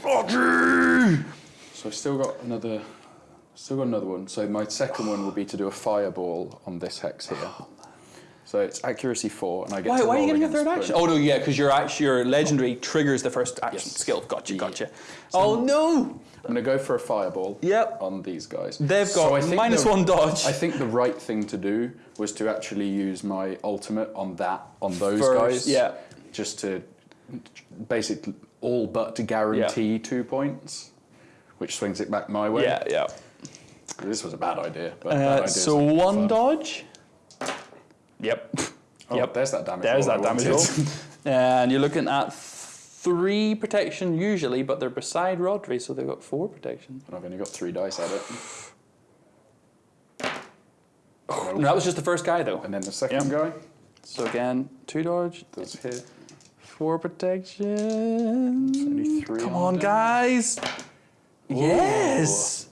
Roger! So I've still got another. Still got another one. So my second one will be to do a fireball on this hex here. So it's accuracy four, and I get Why, to why are you getting a third action? Oh no, yeah, because your act- your legendary triggers the first action Yes. skill. Gotcha, Yeah. gotcha. oh no! I'm gonna go for a fireball. Yep. On these guys. They've got think minus the- one dodge. I think the right thing to do was to actually use my ultimate on that on those First, guys. yeah. Just to basically all but to guarantee two points, which swings it back my way. yeah, yeah. This was a bad idea. But Uh, ideas so one fun. dodge. Yep. Oh, yep. There's that damage. There's that damage roll. and you're looking at three protection usually, but they're beside Rhodri, so they've got four protection. and I've only got three dice at it. No, that was just the first guy though. And then the second Yep. guy So again, two dodge, does hit. four protection. Come on guys. Yes.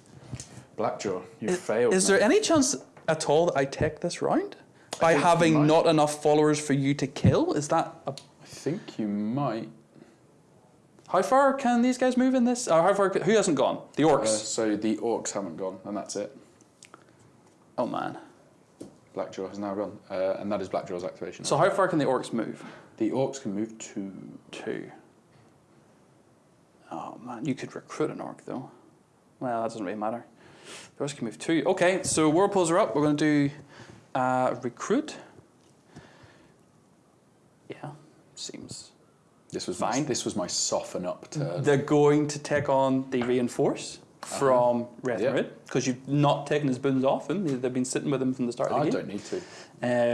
Blackjaw, you failed. Is man. there any chance at all that I take this round? By having not enough followers for you to kill? Is that a I think you might. How far can these guys move in this? Or how far? Who hasn't gone? The orcs. Uh, so the orcs haven't gone, and that's it. oh man. Blackjaw has now gone, uh, and that is Blackjaw's activation. So how far can the orcs move? the orcs can move two. Two. Oh man, you could recruit an orc though. Well, that doesn't really matter. The orcs can move two. Okay, so whirlpools are up. We're going to do uh, recruit. Yeah, seems. This was Fine. My, this was my soften up turn. They're going to take on the reinforce. from Wraith Yeah. Rid because you've not taken his boons off him. They've been sitting with him from the start of I the don't need to.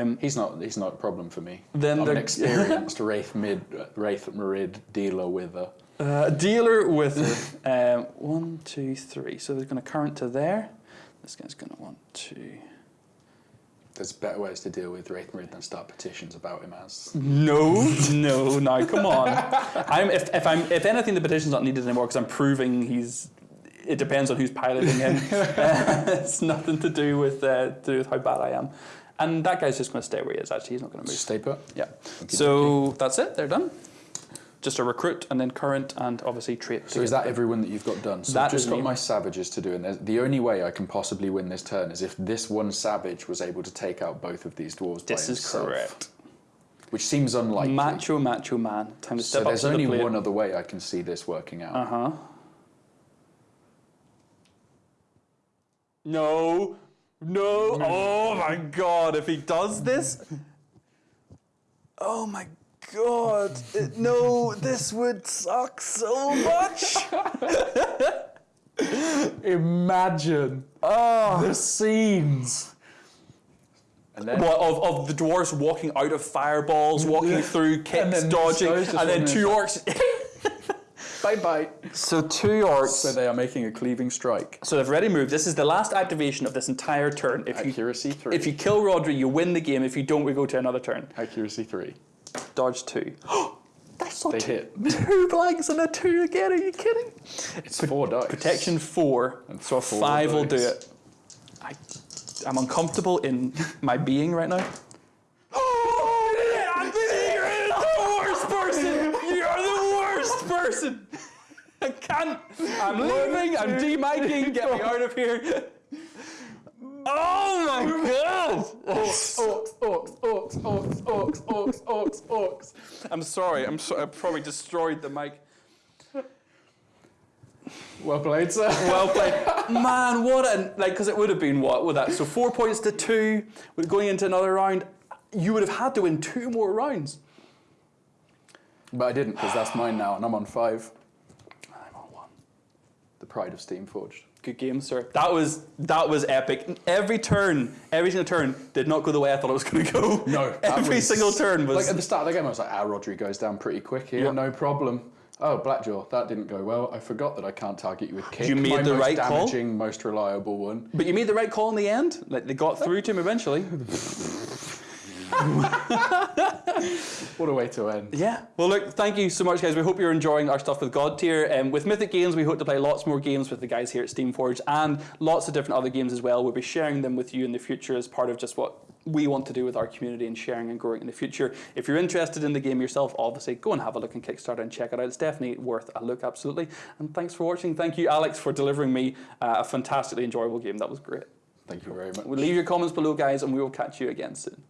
Um, He's not. He's not a problem for me. Then I'm an experienced Raith'Marid, Wraith Merid dealer with a. Uh, dealer with um, one, two, three. So there's going to current to there. This guy's going to want to. There's better ways to deal with Raith than start petitions about him as. No, no, no. Come on. I'm if, if I'm if anything, the petition's not needed anymore because I'm proving he's. It depends on who's piloting him. Uh, it's nothing to do with uh, to do with how bad I am. And that guy's just going to stay where he is. Actually, he's not going to move. Stay put. Yeah. So that's it. They're done. Just a recruit and then current and obviously trait. So is that everyone that you've got done? So That I've just got me. my savages to do, and the only way I can possibly win this turn is if this one savage was able to take out both of these dwarves. This is himself, correct. Which seems unlikely. Macho, macho man. Time to so step up there's only the one other way I can see this working out. Uh huh. No, no. Oh my god, if he does this. Oh my god. It- no, this would suck so much. Imagine Oh. the scenes. And then What, of, of the dwarves walking out of fireballs, walking through And kicks, then dodging, these and then two orcs. bye bye. so two orcs. So they are making a cleaving strike. So they've already moved. This is the last activation of this entire turn. If you Accuracy three. if you kill Rhodri, you win the game. If you don't, we go to another turn. Accuracy three. Dodge two. That's not They two, hit. two blanks and a two again. Are you kidding? It's four dice. Protection four. And so a four five will do it. I, I'm uncomfortable in my being right now. Oh, I'm the worst person. You're the worst person. I can't. I'm leaving. I'm demiking. Get me out of here. Oh my god! Orcs, orcs, orcs, orcs, orcs, orcs, orcs, orcs, orcs. I'm sorry. I'm sorry. I probably destroyed the mic. Well played, sir. Well played, man. What a like because it would have been what with that. So four points to two. With going into another round, you would have had to win two more rounds. But I didn't because that's mine now, and I'm on five. I'm on one. The pride of Steamforged. Good game, sir. That was that was epic. Every turn, every single turn did not go the way I thought it was going to go. No, every was- single turn was. Like at the start of the game, I was like, "Ah, Rhodri goes down pretty quick here, Yeah. no problem." Oh, Blackjaw, that didn't go well. I forgot that I can't target you with kick. You made My the most right call? damaging, most reliable one. but you made the right call in the end. Like they got through to him eventually. What a way to end. Yeah. Well, look, thank you so much, guys. We hope you're enjoying our stuff with Godtear. Um, with Mythic Games, we hope to play lots more games with the guys here at Steamforge and lots of different other games as well. We'll be sharing them with you in the future as part of just what we want to do with our community and sharing and growing in the future. If you're interested in the game yourself, obviously go and have a look on Kickstarter and check it out. It's definitely worth a look, absolutely. And thanks for watching. Thank you, Alex, for delivering me uh, a fantastically enjoyable game. That was great. Thank you very much. Leave your comments below, guys, and we will catch you again soon.